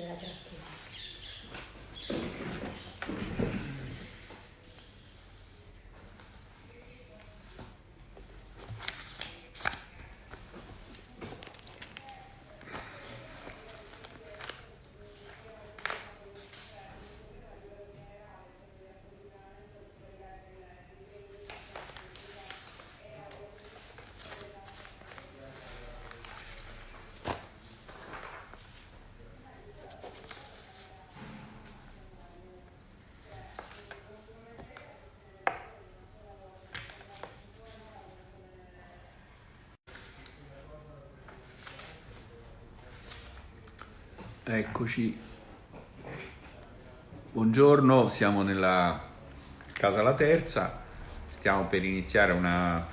della tastiera. Eccoci. Buongiorno, siamo nella casa La Terza. Stiamo per iniziare una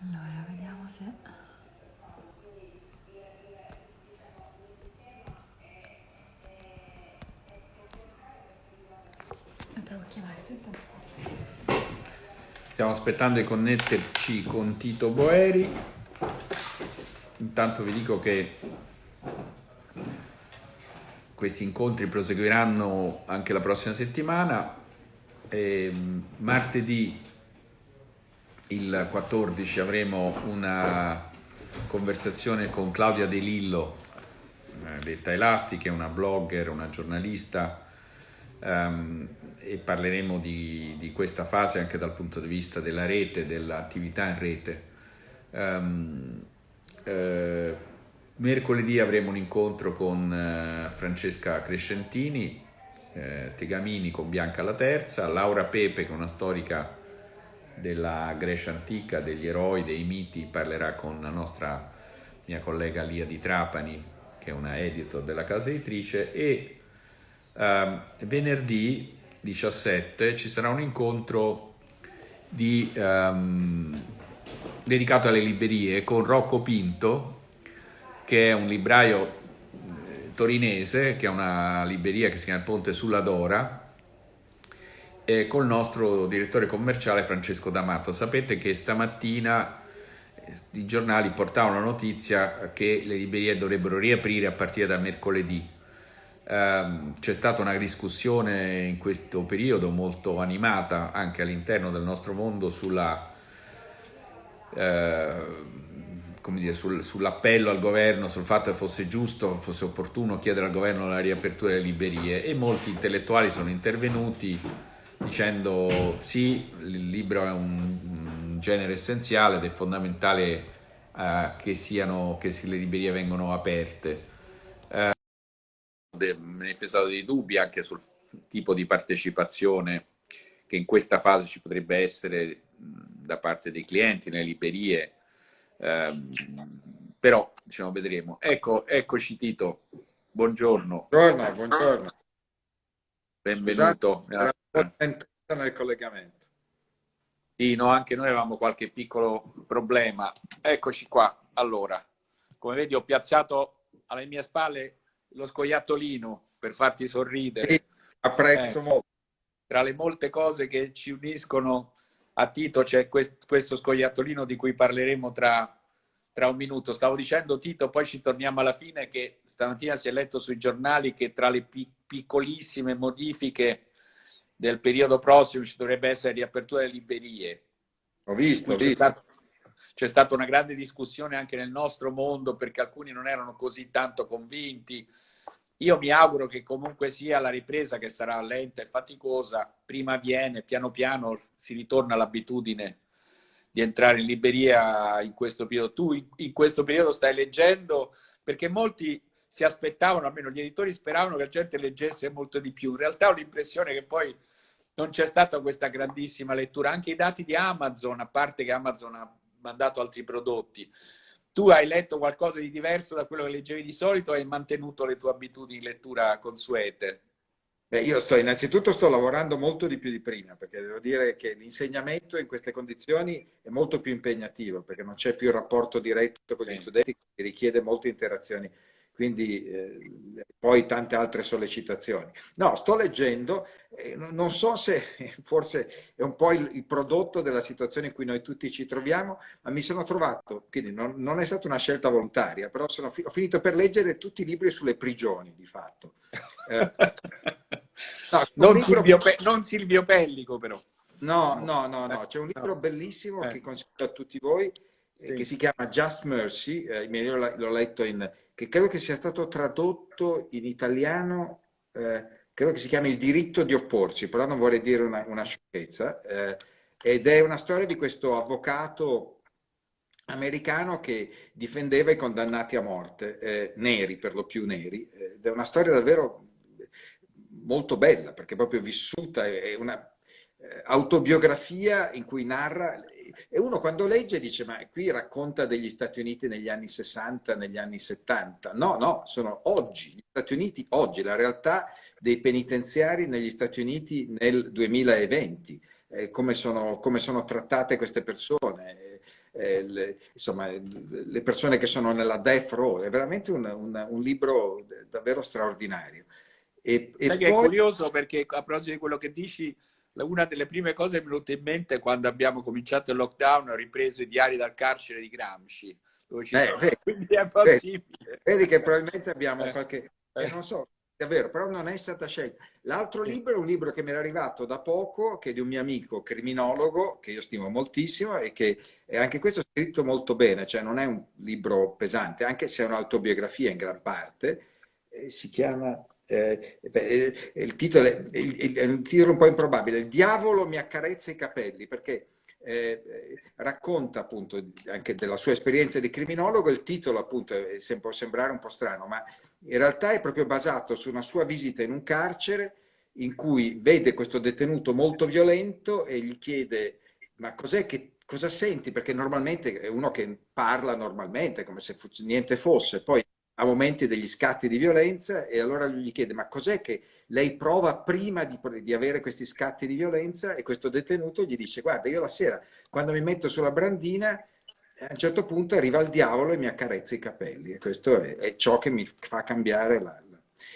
Allora, vediamo se... Eh, provo a chiamare tu intanto parli. Stiamo aspettando di connetterci con Tito Boeri. Intanto vi dico che questi incontri proseguiranno anche la prossima settimana. E martedì il 14 avremo una conversazione con Claudia De Lillo, detta Elasti, che è una blogger, una giornalista, ehm, e parleremo di, di questa fase anche dal punto di vista della rete, dell'attività in rete. Ehm, eh, mercoledì avremo un incontro con eh, Francesca Crescentini, eh, Tegamini con Bianca la Terza, Laura Pepe che è una storica della Grecia antica, degli eroi, dei miti, parlerà con la nostra mia collega Lia di Trapani, che è una editor della casa editrice, e ehm, venerdì 17 ci sarà un incontro di, ehm, dedicato alle librerie con Rocco Pinto, che è un libraio eh, torinese, che è una libreria che si chiama Ponte sulla Dora, e col nostro direttore commerciale Francesco D'Amato. Sapete che stamattina eh, i giornali portavano la notizia che le librerie dovrebbero riaprire a partire da mercoledì. Um, c'è stata una discussione in questo periodo molto animata anche all'interno del nostro mondo sulla, uh, dire, sul, sull'appello al governo, sul fatto che fosse giusto, fosse opportuno chiedere al governo la riapertura delle librerie e molti intellettuali sono intervenuti dicendo sì, il libro è un, genere essenziale ed è fondamentale uh, che, siano, che le librerie vengano aperte. Manifestato dei dubbi anche sul tipo di partecipazione che in questa fase ci potrebbe essere da parte dei clienti nelle librerie, um, però diciamo, vedremo. Ecco, eccoci Tito, buongiorno. Buongiorno, buongiorno. Benvenuto. Scusate, nel collegamento. Sì, no, anche noi avevamo qualche piccolo problema. Eccoci qua. Allora, come vedi ho piazzato alle mie spalle lo scoiattolino per farti sorridere. Sì, apprezzo eh, molto. Tra le molte cose che ci uniscono a Tito c'è quest questo scoiattolino di cui parleremo tra, tra un minuto. Stavo dicendo, Tito, poi ci torniamo alla fine, che stamattina si è letto sui giornali che tra le pi piccolissime modifiche del periodo prossimo ci dovrebbe essere riapertura delle librerie. Ho visto, ho visto. stato- c'è stata una grande discussione anche nel nostro mondo perché alcuni non erano così tanto convinti. Io mi auguro che comunque sia la ripresa che sarà lenta e faticosa, prima avviene, piano piano si ritorna all'abitudine di entrare in libreria in questo periodo. Tu in questo periodo stai leggendo perché molti si aspettavano, almeno gli editori speravano che la gente leggesse molto di più. In realtà ho l'impressione che poi non c'è stata questa grandissima lettura. Anche i dati di Amazon, a parte che Amazon ha mandato altri prodotti, tu hai letto qualcosa di diverso da quello che leggevi di solito e hai mantenuto le tue abitudini di lettura consuete? Beh, io sto innanzitutto sto lavorando molto di più di prima, perché devo dire che l'insegnamento in queste condizioni è molto più impegnativo, perché non c'è più il rapporto diretto con gli Sì. studenti, che richiede molte interazioni, quindi eh, poi tante altre sollecitazioni. No, sto leggendo, eh, non so se forse è un po' il, il prodotto della situazione in cui noi tutti ci troviamo, ma mi sono trovato, quindi non, non è stata una scelta volontaria, però sono ho finito per leggere tutti i libri sulle prigioni, di fatto. Eh, No, Non libro- Silvio, Pe- non Silvio Pellico, però. No, no, no, no, Eh, c'è un libro no. bellissimo Eh. che consiglio a tutti voi, eh, Sì. che si chiama Just Mercy, eh, io l'ho letto in, che credo che sia stato tradotto in italiano, eh, credo che si chiami Il diritto di opporsi, però non vorrei dire una, una sciocchezza, eh, ed è una storia di questo avvocato americano che difendeva i condannati a morte, eh, neri per lo più neri, eh, ed è una storia davvero molto bella perché proprio vissuta, è una eh, autobiografia in cui narra e uno quando legge dice ma qui racconta degli Stati Uniti negli anni 60, negli anni 70. No, no, sono oggi, gli Stati Uniti oggi, la realtà dei penitenziari negli Stati Uniti nel 2020, eh, come, sono, come sono trattate queste persone, eh, le, insomma, le persone che sono nella death row, è veramente un, un, un libro davvero straordinario. E, e che è poi... curioso perché a proposito di quello che dici, una delle prime cose che mi è venuta in mente quando abbiamo cominciato il lockdown ho ripreso i diari dal carcere di Gramsci, dove ci Eh, sono, vedi, quindi è possibile. Vedi che probabilmente abbiamo Eh, qualche... eh. eh, non so, davvero, però non è stata scelta. L'altro Sì. libro è un libro che mi era arrivato da poco, che è di un mio amico criminologo, che io stimo moltissimo e che è anche questo scritto molto bene, cioè non è un libro pesante, anche se è un'autobiografia in gran parte. Eh, si chiama... eh, eh, il, titolo è, il, è un titolo un po' improbabile, Il diavolo mi accarezza i capelli, perché eh, eh, racconta appunto anche della sua esperienza di criminologo, il titolo appunto è- può sembrare un po' strano, ma in realtà è proprio basato su una sua visita in un carcere in cui vede questo detenuto molto violento e gli chiede ma cos'è che cosa senti? Perché normalmente è uno che parla normalmente, come se niente fosse, poi ha momenti degli scatti di violenza e allora lui gli chiede ma cos'è che lei prova prima di, di avere questi scatti di violenza? E questo detenuto gli dice guarda io la sera quando mi metto sulla brandina a un certo punto arriva il diavolo e mi accarezza i capelli. E questo è, è ciò che mi fa cambiare la-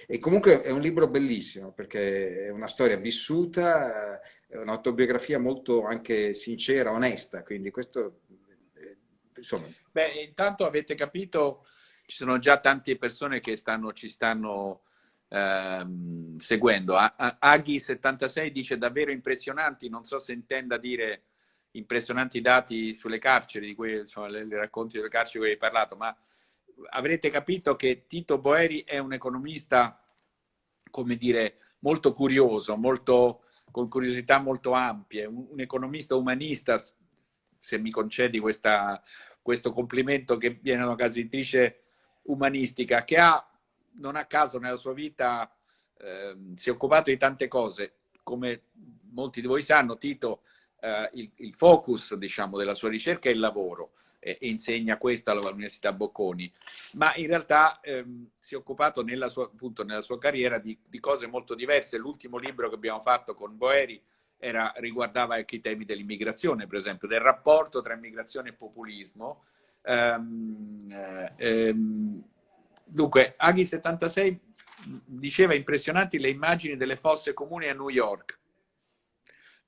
E comunque è un libro bellissimo perché è una storia vissuta, è un'autobiografia molto anche sincera, onesta, quindi questo, eh, insomma, Beh, intanto avete capito, ci sono già tante persone che stanno, ci stanno ehm, seguendo. A- a- Aghi76 dice davvero impressionanti, non so se intenda dire impressionanti dati sulle carceri, di cui, insomma, le, le racconti delle carceri di cui hai parlato, ma avrete capito che Tito Boeri è un economista, come dire, molto curioso, molto, con curiosità molto ampie, un, un economista umanista, se mi concedi questa, questo complimento che viene una casa editrice umanistica, che ha, non a caso nella sua vita, ehm, si è occupato di tante cose. Come molti di voi sanno, Tito, eh, il, il focus diciamo, della sua ricerca è il lavoro e, e insegna questo all'Università Bocconi, ma in realtà ehm, si è occupato nella sua, appunto, nella sua carriera di, di cose molto diverse. L'ultimo libro che abbiamo fatto con Boeri era, riguardava anche i temi dell'immigrazione, per esempio, del rapporto tra immigrazione e populismo. Ehm, eh, ehm, dunque, Aghi 76 diceva impressionanti le immagini delle fosse comuni a New York,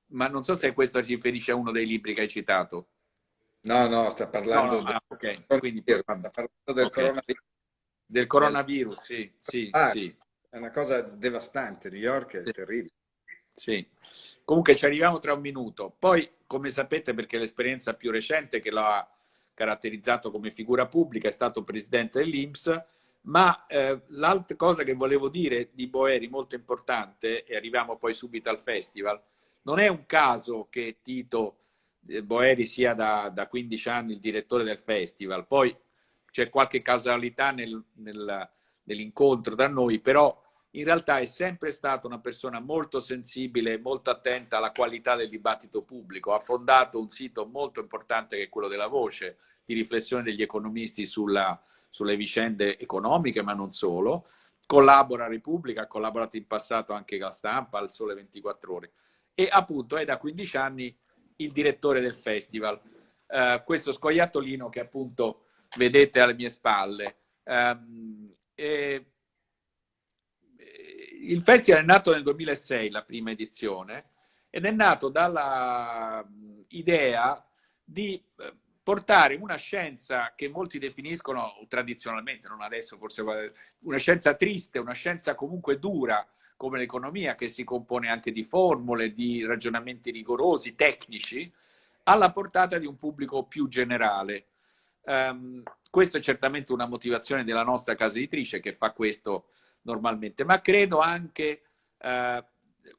ma non so se questo si riferisce a uno dei libri che hai citato. No, no, sta parlando, no, no, ah, okay. Quindi, del, sta parlando del okay. coronavirus. Del coronavirus, sì, sì, ah, sì. È una cosa devastante, New York è sì. terribile. Sì, comunque ci arriviamo tra un minuto. Poi, come sapete, perché l'esperienza più recente che lo ha caratterizzato come figura pubblica è stato presidente dell'Inps, ma eh, l'altra cosa che volevo dire di Boeri, molto importante, e arriviamo poi subito al festival, non è un caso che Tito eh, Boeri sia da, da 15 anni il direttore del festival, poi c'è qualche casualità nel, nel, nell'incontro tra noi, però in realtà è sempre stata una persona molto sensibile, molto attenta alla qualità del dibattito pubblico. Ha fondato un sito molto importante che è quello della Voce, di riflessione degli economisti sulla, sulle vicende economiche, ma non solo. Collabora a Repubblica, ha collaborato in passato anche con la stampa, al Sole 24 Ore. E appunto è da 15 anni il direttore del festival. Uh, questo scoiattolino che appunto vedete alle mie spalle. Um, e il festival è nato nel 2006, la prima edizione, ed è nato dalla idea di eh, portare una scienza che molti definiscono tradizionalmente, non adesso forse, una scienza triste, una scienza comunque dura, come l'economia, che si compone anche di formule, di ragionamenti rigorosi, tecnici, alla portata di un pubblico più generale. Um, questa è certamente una motivazione della nostra casa editrice che fa questo normalmente, ma credo anche eh,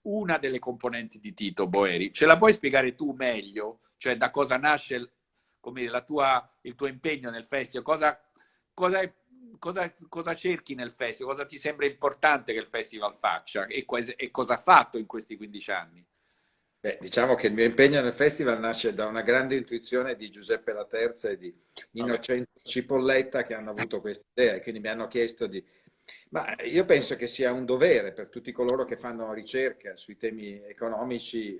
una delle componenti di Tito Boeri. Ce la puoi spiegare tu meglio? Cioè da cosa nasce come la tua, il tuo impegno nel festival? Cosa, cosa, cosa, cosa, cerchi nel festival? Cosa ti sembra importante che il festival faccia? E, e cosa ha fatto in questi 15 anni? Beh, diciamo che il mio impegno nel festival nasce da una grande intuizione di Giuseppe Laterza e di Innocenzo Cipolletta che hanno avuto questa idea e quindi mi hanno chiesto di ma io penso che sia un dovere per tutti coloro che fanno ricerca sui temi economici,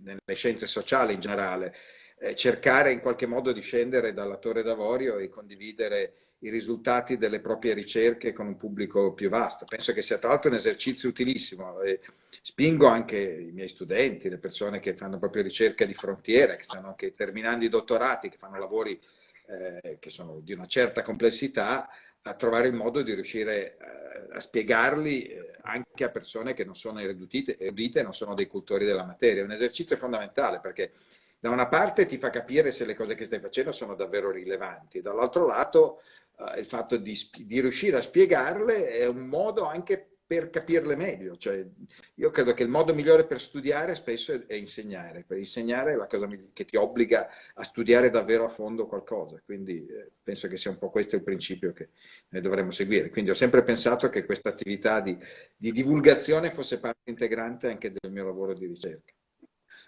nelle scienze sociali in generale, eh, cercare in qualche modo di scendere dalla torre d'avorio e condividere i risultati delle proprie ricerche con un pubblico più vasto. Penso che sia tra l'altro un esercizio utilissimo e spingo anche i miei studenti, le persone che fanno proprio ricerca di frontiera, che stanno anche terminando i dottorati, che fanno lavori eh, che sono di una certa complessità, a trovare il modo di riuscire eh, a spiegarli eh, anche a persone che non sono erudite, erudite non sono dei cultori della materia. È un esercizio fondamentale perché da una parte ti fa capire se le cose che stai facendo sono davvero rilevanti, dall'altro lato eh, il fatto di, di riuscire a spiegarle è un modo anche per capirle meglio. Cioè, io credo che il modo migliore per studiare spesso è, insegnare. Per insegnare è la cosa che ti obbliga a studiare davvero a fondo qualcosa. Quindi eh, penso che sia un po' questo il principio che noi dovremmo seguire. Quindi ho sempre pensato che questa attività di, di divulgazione fosse parte integrante anche del mio lavoro di ricerca.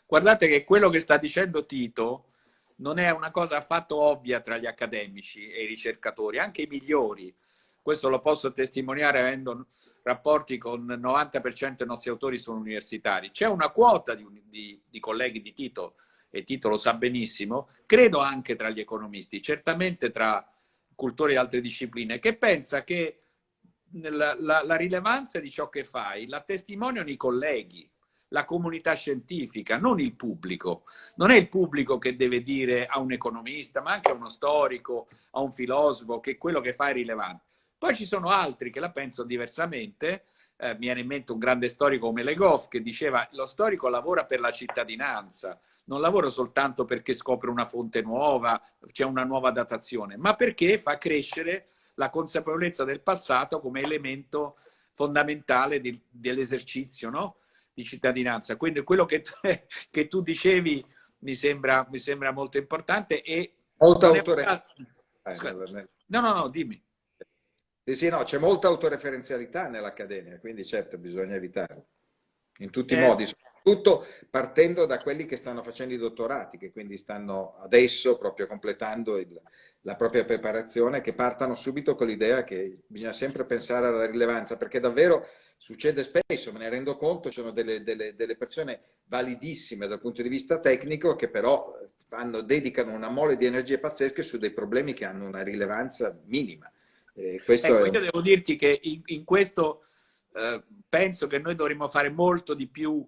Guardate che quello che sta dicendo Tito non è una cosa affatto ovvia tra gli accademici e i ricercatori, anche i migliori questo lo posso testimoniare avendo rapporti con il 90% dei nostri autori sono universitari. C'è una quota di, di, di, colleghi di Tito, e Tito lo sa benissimo, credo anche tra gli economisti, certamente tra cultori e altre discipline, che pensa che la, la, la rilevanza di ciò che fai la testimoniano i colleghi, la comunità scientifica, non il pubblico. Non è il pubblico che deve dire a un economista, ma anche a uno storico, a un filosofo, che quello che fa è rilevante. Poi ci sono altri che la pensano diversamente. Eh, mi viene in mente un grande storico come Legoff che diceva lo storico lavora per la cittadinanza, non lavora soltanto perché scopre una fonte nuova, c'è una nuova datazione, ma perché fa crescere la consapevolezza del passato come elemento fondamentale di, dell'esercizio no? di cittadinanza. Quindi quello che tu, che tu dicevi mi sembra, mi sembra, molto importante e... Molto autore... No, no, no, dimmi. Sì, sì, no, c'è molta autoreferenzialità nell'Accademia, quindi certo bisogna evitarlo, in tutti i eh. modi, soprattutto partendo da quelli che stanno facendo i dottorati, che quindi stanno adesso proprio completando il, la propria preparazione, che partano subito con l'idea che bisogna sempre pensare alla rilevanza, perché davvero succede spesso, me ne rendo conto, ci sono delle, delle, delle persone validissime dal punto di vista tecnico che però fanno, dedicano una mole di energie pazzesche su dei problemi che hanno una rilevanza minima. Eh, ecco, è... io devo dirti che in, in questo eh, penso che noi dovremmo fare molto di più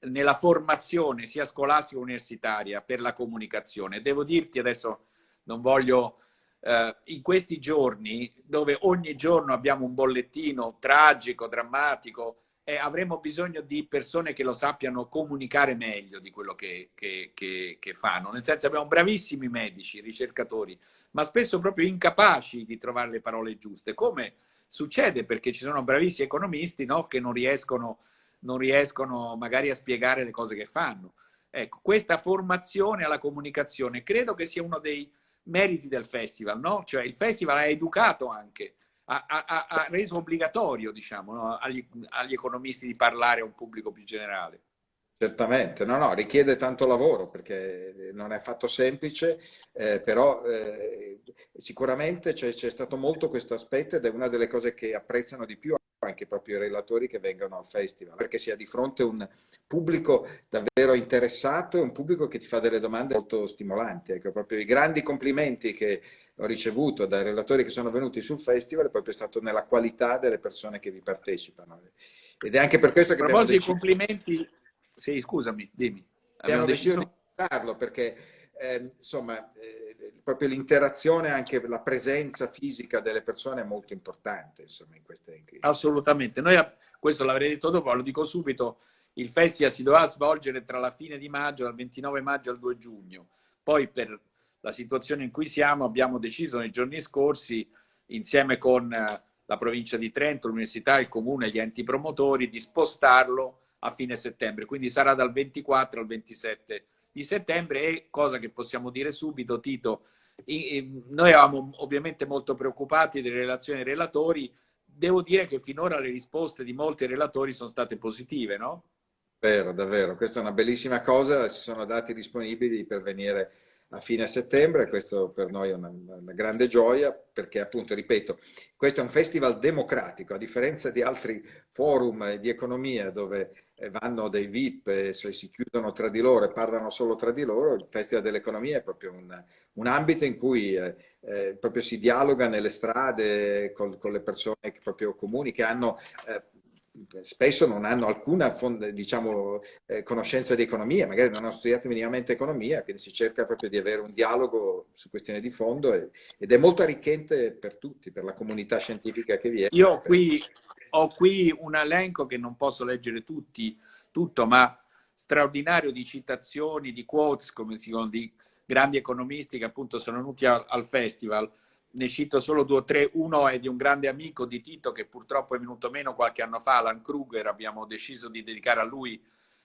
nella formazione sia scolastica che universitaria per la comunicazione. Devo dirti adesso, non voglio, eh, in questi giorni dove ogni giorno abbiamo un bollettino tragico, drammatico, eh, avremo bisogno di persone che lo sappiano comunicare meglio di quello che, che, che, che, fanno. Nel senso abbiamo bravissimi medici, ricercatori, ma spesso proprio incapaci di trovare le parole giuste, come succede perché ci sono bravissimi economisti no, che non riescono, non riescono magari a spiegare le cose che fanno. Ecco, questa formazione alla comunicazione credo che sia uno dei meriti del festival, no? Cioè il festival ha educato anche ha, ha, ha reso obbligatorio diciamo, no? agli, agli economisti di parlare a un pubblico più generale. Certamente, no, no, richiede tanto lavoro perché non è affatto semplice, eh, però eh, sicuramente c'è, stato molto questo aspetto ed è una delle cose che apprezzano di più anche proprio i relatori che vengono al festival, perché si ha di fronte un pubblico davvero interessato e un pubblico che ti fa delle domande molto stimolanti. Ecco, proprio i grandi complimenti che ho ricevuto dai relatori che sono venuti sul festival è proprio stato nella qualità delle persone che vi partecipano. Ed è anche per questo che... A proposito di complimenti, sì, scusami, dimmi. Abbiamo, deciso di farlo perché, eh, insomma, eh, proprio l'interazione, anche la presenza fisica delle persone è molto importante, insomma, in queste... Assolutamente. Noi, questo l'avrei detto dopo, lo dico subito, il festival si doveva svolgere tra la fine di maggio, dal 29 maggio al 2 giugno. Poi per la situazione in cui siamo, abbiamo deciso nei giorni scorsi, insieme con eh, la provincia di Trento, l'università, il comune e gli enti promotori, di spostarlo a fine settembre. Quindi sarà dal 24 al 27 di settembre e cosa che possiamo dire subito, Tito, noi eravamo ovviamente molto preoccupati delle relazioni dei relatori, devo dire che finora le risposte di molti relatori sono state positive, no? Vero, davvero, questa è una bellissima cosa, ci sono dati disponibili per venire a fine settembre, questo per noi è una, una, grande gioia perché appunto, ripeto, questo è un festival democratico, a differenza di altri forum di economia dove vanno dei VIP e si chiudono tra di loro e parlano solo tra di loro, il Festival dell'Economia è proprio un, un ambito in cui eh, eh, proprio si dialoga nelle strade con, con, le persone proprio comuni che hanno eh, spesso non hanno alcuna diciamo, eh, conoscenza di economia, magari non hanno studiato minimamente economia, quindi si cerca proprio di avere un dialogo su questioni di fondo e, ed è molto arricchente per tutti, per la comunità scientifica che viene. Io qui, ho qui un elenco che non posso leggere tutti, tutto, ma straordinario di citazioni, di quotes, come si dicono, di grandi economisti che appunto sono venuti al, al festival ne cito solo due o tre. Uno è di un grande amico di Tito che purtroppo è venuto meno qualche anno fa, Alan Kruger. Abbiamo deciso di dedicare a lui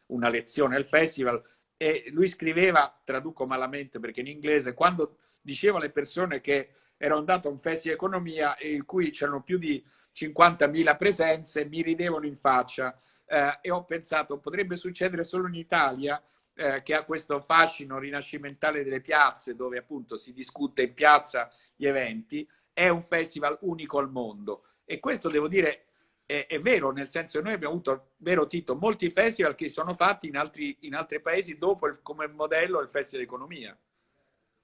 una lezione al festival. E lui scriveva, traduco malamente perché in inglese, quando diceva alle persone che era andato a un festival di economia in cui c'erano più di 50.000 presenze, mi ridevano in faccia. Eh, e ho pensato, potrebbe succedere solo in Italia, eh, che ha questo fascino rinascimentale delle piazze, dove appunto si discute in piazza gli eventi, è un festival unico al mondo. E questo devo dire è, è vero, nel senso che noi abbiamo avuto, vero Tito, molti festival che sono fatti in altri, in altri paesi dopo il, come modello il Festival Economia.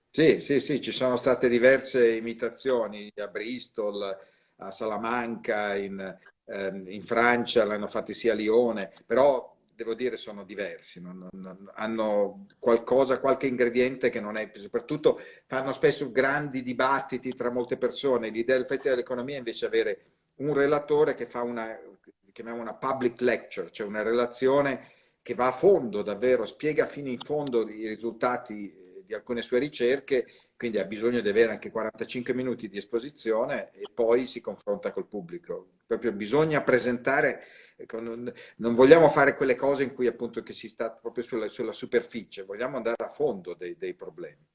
Sì, sì, sì, ci sono state diverse imitazioni a Bristol, a Salamanca, in, ehm, in Francia, l'hanno fatti sia a Lione, però devo dire sono diversi, non, non, hanno qualcosa, qualche ingrediente che non è, soprattutto fanno spesso grandi dibattiti tra molte persone, l'idea del Festival dell'Economia è invece avere un relatore che fa una, chiamiamo una public lecture, cioè una relazione che va a fondo davvero, spiega fino in fondo i risultati di alcune sue ricerche, quindi ha bisogno di avere anche 45 minuti di esposizione e poi si confronta col pubblico. Proprio bisogna presentare Ecco, non, vogliamo fare quelle cose in cui appunto che si sta proprio sulla, sulla superficie, vogliamo andare a fondo dei, dei, problemi.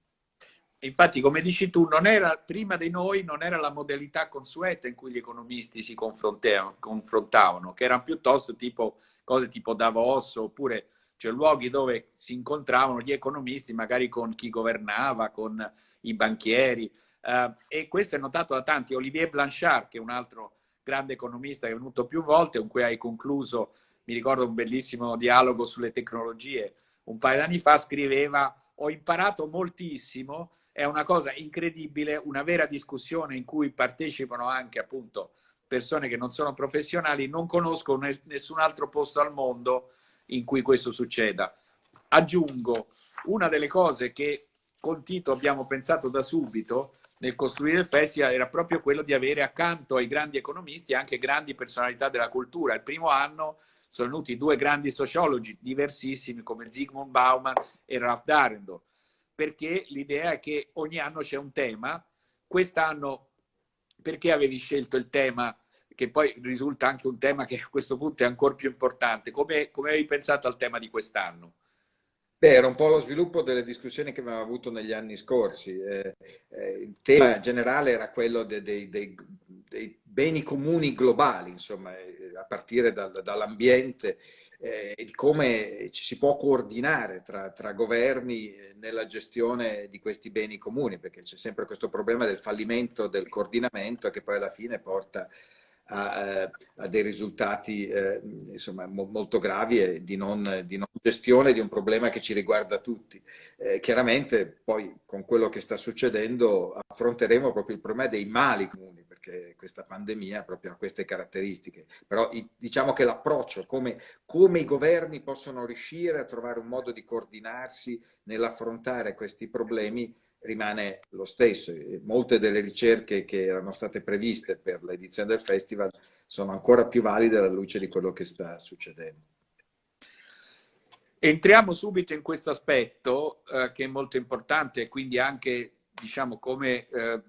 Infatti, come dici tu, era, prima di noi non era la modalità consueta in cui gli economisti si confrontavano, che erano piuttosto tipo cose tipo Davos oppure cioè luoghi dove si incontravano gli economisti magari con chi governava, con i banchieri. Uh, e questo è notato da tanti. Olivier Blanchard, che è un altro grande economista che è venuto più volte, con cui hai concluso, mi ricordo un bellissimo dialogo sulle tecnologie, un paio d'anni fa scriveva ho imparato moltissimo, è una cosa incredibile, una vera discussione in cui partecipano anche appunto persone che non sono professionali, non conosco nessun altro posto al mondo in cui questo succeda. Aggiungo, una delle cose che con Tito abbiamo pensato da subito nel costruire il festival era proprio quello di avere accanto ai grandi economisti anche grandi personalità della cultura. Il primo anno sono venuti due grandi sociologi diversissimi come Zygmunt Bauman e Ralph Darendorf, perché l'idea è che ogni anno c'è un tema. Quest'anno, perché avevi scelto il tema, che poi risulta anche un tema che a questo punto è ancora più importante, come, come avevi pensato al tema di quest'anno? Beh, era un po' lo sviluppo delle discussioni che abbiamo avuto negli anni scorsi. Eh, eh, il tema generale era quello dei, dei, dei, dei beni comuni globali, insomma, eh, a partire dal, dall'ambiente, eh, di come ci si può coordinare tra, tra, governi nella gestione di questi beni comuni, perché c'è sempre questo problema del fallimento del coordinamento che poi alla fine porta a, eh, a dei risultati eh, insomma, mo, molto gravi e di non, di non, gestione di un problema che ci riguarda tutti. Eh, chiaramente poi con quello che sta succedendo affronteremo proprio il problema dei mali comuni, perché questa pandemia proprio ha queste caratteristiche. Però diciamo che l'approccio, come, come i governi possono riuscire a trovare un modo di coordinarsi nell'affrontare questi problemi, rimane lo stesso. Molte delle ricerche che erano state previste per l'edizione del festival sono ancora più valide alla luce di quello che sta succedendo. Entriamo subito in questo aspetto eh, che è molto importante e quindi anche diciamo come eh,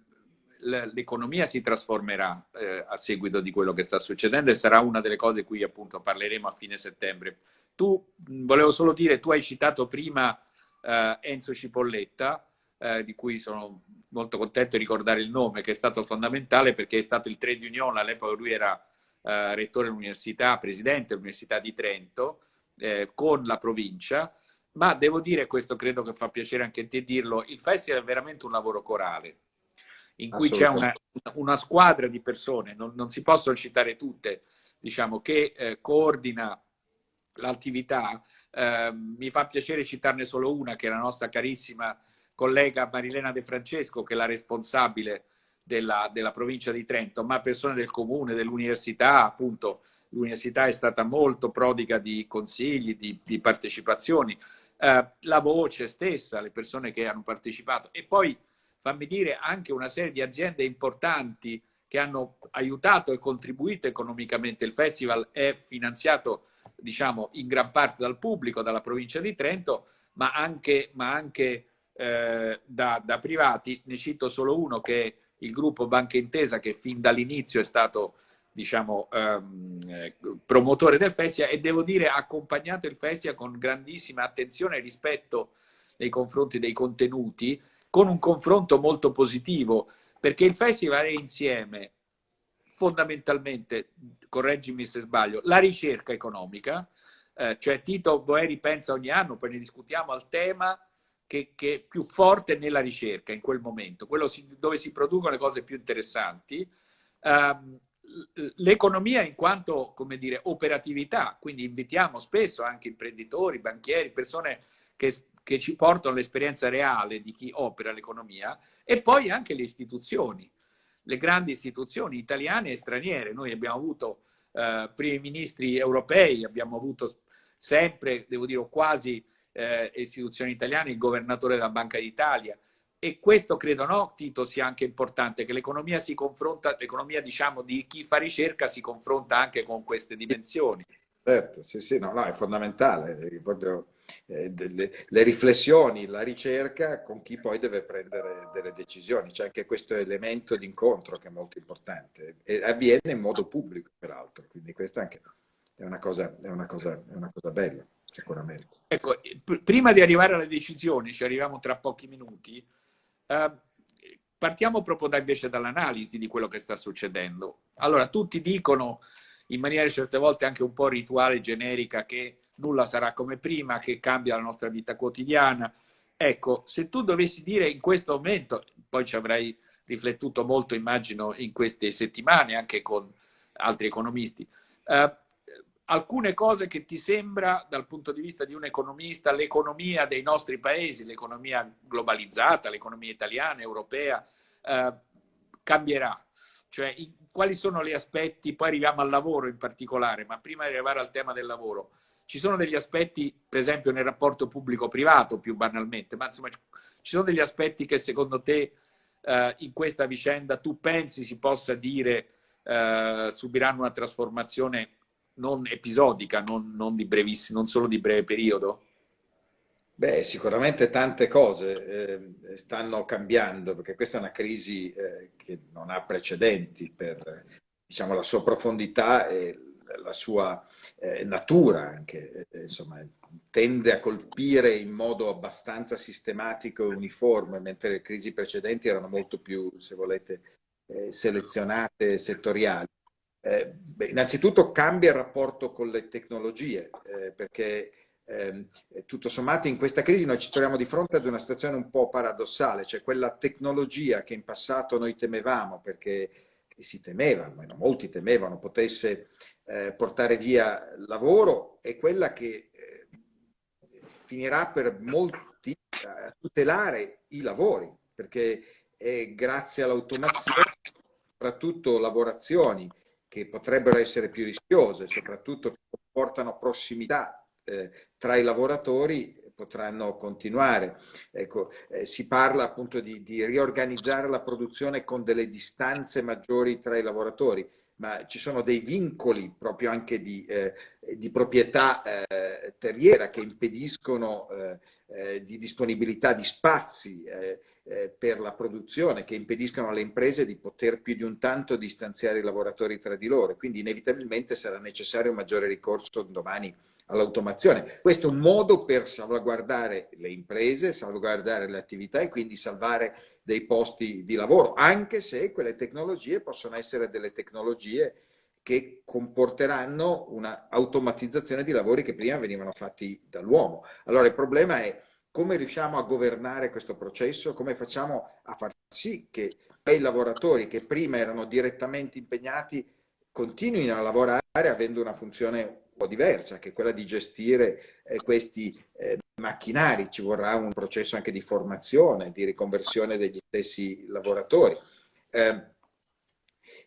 l'economia si trasformerà eh, a seguito di quello che sta succedendo e sarà una delle cose di cui appunto parleremo a fine settembre. Tu, volevo solo dire, tu hai citato prima eh, Enzo Cipolletta, eh, di cui sono molto contento di ricordare il nome, che è stato fondamentale perché è stato il trade union, all'epoca lui era eh, rettore dell'università, presidente dell'Università di Trento, eh, con la provincia, ma devo dire, questo credo che fa piacere anche a te dirlo, il festival è veramente un lavoro corale, in cui c'è una, una, squadra di persone, non, non, si possono citare tutte, diciamo, che eh, coordina l'attività. Eh, mi fa piacere citarne solo una, che è la nostra carissima collega Marilena De Francesco, che è la responsabile della, della provincia di Trento, ma persone del comune, dell'università, appunto, l'università è stata molto prodiga di consigli, di, di partecipazioni, eh, la voce stessa, le persone che hanno partecipato. E poi, fammi dire, anche una serie di aziende importanti che hanno aiutato e contribuito economicamente. Il festival è finanziato, diciamo, in gran parte dal pubblico, dalla provincia di Trento, ma anche, ma anche eh, da, da, privati, ne cito solo uno che è il gruppo Banca Intesa che fin dall'inizio è stato diciamo, ehm, eh, promotore del festival e devo dire ha accompagnato il festival con grandissima attenzione e rispetto nei confronti dei contenuti, con un confronto molto positivo, perché il festival è insieme fondamentalmente, correggimi se sbaglio, la ricerca economica, eh, cioè Tito Boeri pensa ogni anno, poi ne discutiamo al tema, che, che, è più forte nella ricerca in quel momento, quello si, dove si producono le cose più interessanti. Um, l'economia in quanto, come dire, operatività, quindi invitiamo spesso anche imprenditori, banchieri, persone che, che ci portano l'esperienza reale di chi opera l'economia e poi anche le istituzioni, le grandi istituzioni italiane e straniere. Noi abbiamo avuto eh, primi ministri europei, abbiamo avuto sempre, devo dire, quasi eh, istituzioni italiane, il governatore della Banca d'Italia. E questo credo, no, Tito, sia anche importante, che l'economia si confronta, l'economia diciamo di chi fa ricerca si confronta anche con queste dimensioni. Certo, sì, sì, no, no, è fondamentale, proprio eh, delle, le riflessioni, la ricerca con chi poi deve prendere delle decisioni. C'è anche questo elemento di incontro che è molto importante e avviene in modo pubblico, peraltro, quindi questa anche è una cosa, è una cosa, è una cosa bella sicuramente. Ecco, prima di arrivare alle decisioni, ci arriviamo tra pochi minuti, eh, partiamo proprio da, invece dall'analisi di quello che sta succedendo. Allora, tutti dicono in maniera certe volte anche un po' rituale, generica, che nulla sarà come prima, che cambia la nostra vita quotidiana. Ecco, se tu dovessi dire in questo momento, poi ci avrai riflettuto molto, immagino, in queste settimane, anche con altri economisti, eh, alcune cose che ti sembra dal punto di vista di un economista, l'economia dei nostri paesi, l'economia globalizzata, l'economia italiana, europea, eh, cambierà. Cioè, in, quali sono gli aspetti, poi arriviamo al lavoro in particolare, ma prima di arrivare al tema del lavoro, ci sono degli aspetti, per esempio nel rapporto pubblico-privato più banalmente, ma insomma ci sono degli aspetti che secondo te eh, in questa vicenda tu pensi si possa dire eh, subiranno una trasformazione non episodica, non, non, di brevissimo, non solo di breve periodo? Beh, sicuramente tante cose eh, stanno cambiando, perché questa è una crisi eh, che non ha precedenti per diciamo, la sua profondità e la sua eh, natura anche, eh, insomma, tende a colpire in modo abbastanza sistematico e uniforme, mentre le crisi precedenti erano molto più, se volete, eh, selezionate, settoriali. Eh, beh, innanzitutto cambia il rapporto con le tecnologie, eh, perché eh, tutto sommato in questa crisi noi ci troviamo di fronte ad una situazione un po' paradossale, cioè quella tecnologia che in passato noi temevamo perché si temeva, almeno molti temevano, potesse eh, portare via lavoro, è quella che eh, finirà per molti a tutelare i lavori, perché è grazie all'automazione, soprattutto lavorazioni che potrebbero essere più rischiose, soprattutto che comportano prossimità eh, tra i lavoratori potranno continuare. Ecco, eh, si parla appunto di, di, riorganizzare la produzione con delle distanze maggiori tra i lavoratori, ma ci sono dei vincoli proprio anche di, eh, di proprietà eh, terriera che impediscono eh, eh, di disponibilità di spazi per la produzione, che impediscono alle imprese di poter più di un tanto distanziare i lavoratori tra di loro. Quindi inevitabilmente sarà necessario un maggiore ricorso domani all'automazione. Questo è un modo per salvaguardare le imprese, salvaguardare le attività e quindi salvare dei posti di lavoro, anche se quelle tecnologie possono essere delle tecnologie che comporteranno una automatizzazione di lavori che prima venivano fatti dall'uomo. Allora il problema è come riusciamo a governare questo processo, come facciamo a far sì che quei lavoratori che prima erano direttamente impegnati continuino a lavorare avendo una funzione po' diversa, che è quella di gestire eh, questi eh, macchinari. Ci vorrà un processo anche di formazione, di riconversione degli stessi lavoratori. Eh,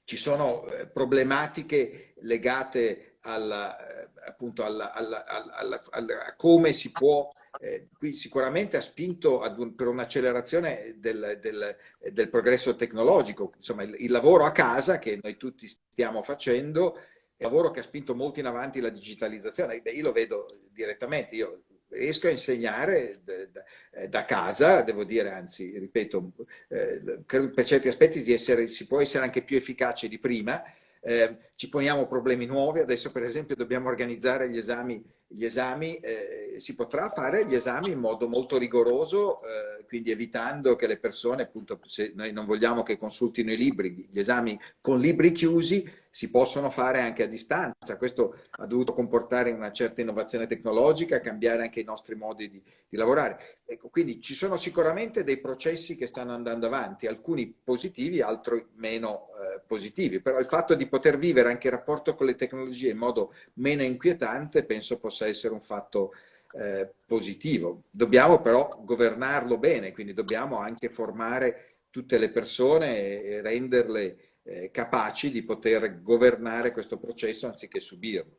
ci sono eh, problematiche legate alla, eh, appunto alla, alla, a come si può eh, qui sicuramente ha spinto un, per un'accelerazione del, del, del, progresso tecnologico, insomma il, il, lavoro a casa che noi tutti stiamo facendo lavoro che ha spinto molto in avanti la digitalizzazione. Beh, io lo vedo direttamente, io riesco a insegnare da, da casa, devo dire, anzi, ripeto, eh, per certi aspetti essere, si può essere anche più efficace di prima, eh, ci poniamo problemi nuovi, adesso per esempio dobbiamo organizzare gli esami, gli esami eh, si potrà fare gli esami in modo molto rigoroso, eh, quindi evitando che le persone, appunto, se noi non vogliamo che consultino i libri, gli esami con libri chiusi si possono fare anche a distanza, questo ha dovuto comportare una certa innovazione tecnologica, cambiare anche i nostri modi di, di lavorare. Ecco, quindi ci sono sicuramente dei processi che stanno andando avanti, alcuni positivi, altri meno eh, positivi, però il fatto di poter vivere anche il rapporto con le tecnologie in modo meno inquietante penso possa essere un fatto eh, positivo. Dobbiamo però governarlo bene, quindi dobbiamo anche formare tutte le persone e renderle eh, capaci di poter governare questo processo anziché subirlo.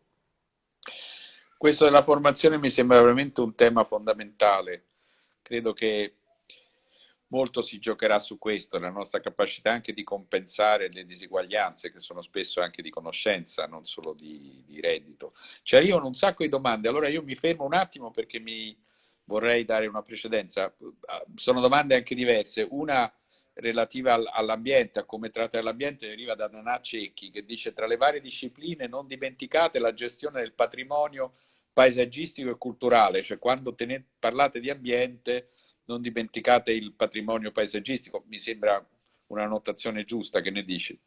Questo della formazione mi sembra veramente un tema fondamentale. Credo che molto si giocherà su questo, la nostra capacità anche di compensare le disuguaglianze che sono spesso anche di conoscenza, non solo di, di reddito. Ci arrivano un sacco di domande, allora io mi fermo un attimo perché mi vorrei dare una precedenza. Sono domande anche diverse, una relativa all'ambiente, a come trattare l'ambiente, deriva da Nanà Cecchi che dice tra le varie discipline non dimenticate la gestione del patrimonio paesaggistico e culturale, cioè quando tenete, parlate di ambiente non dimenticate il patrimonio paesaggistico, mi sembra una notazione giusta, che ne dici?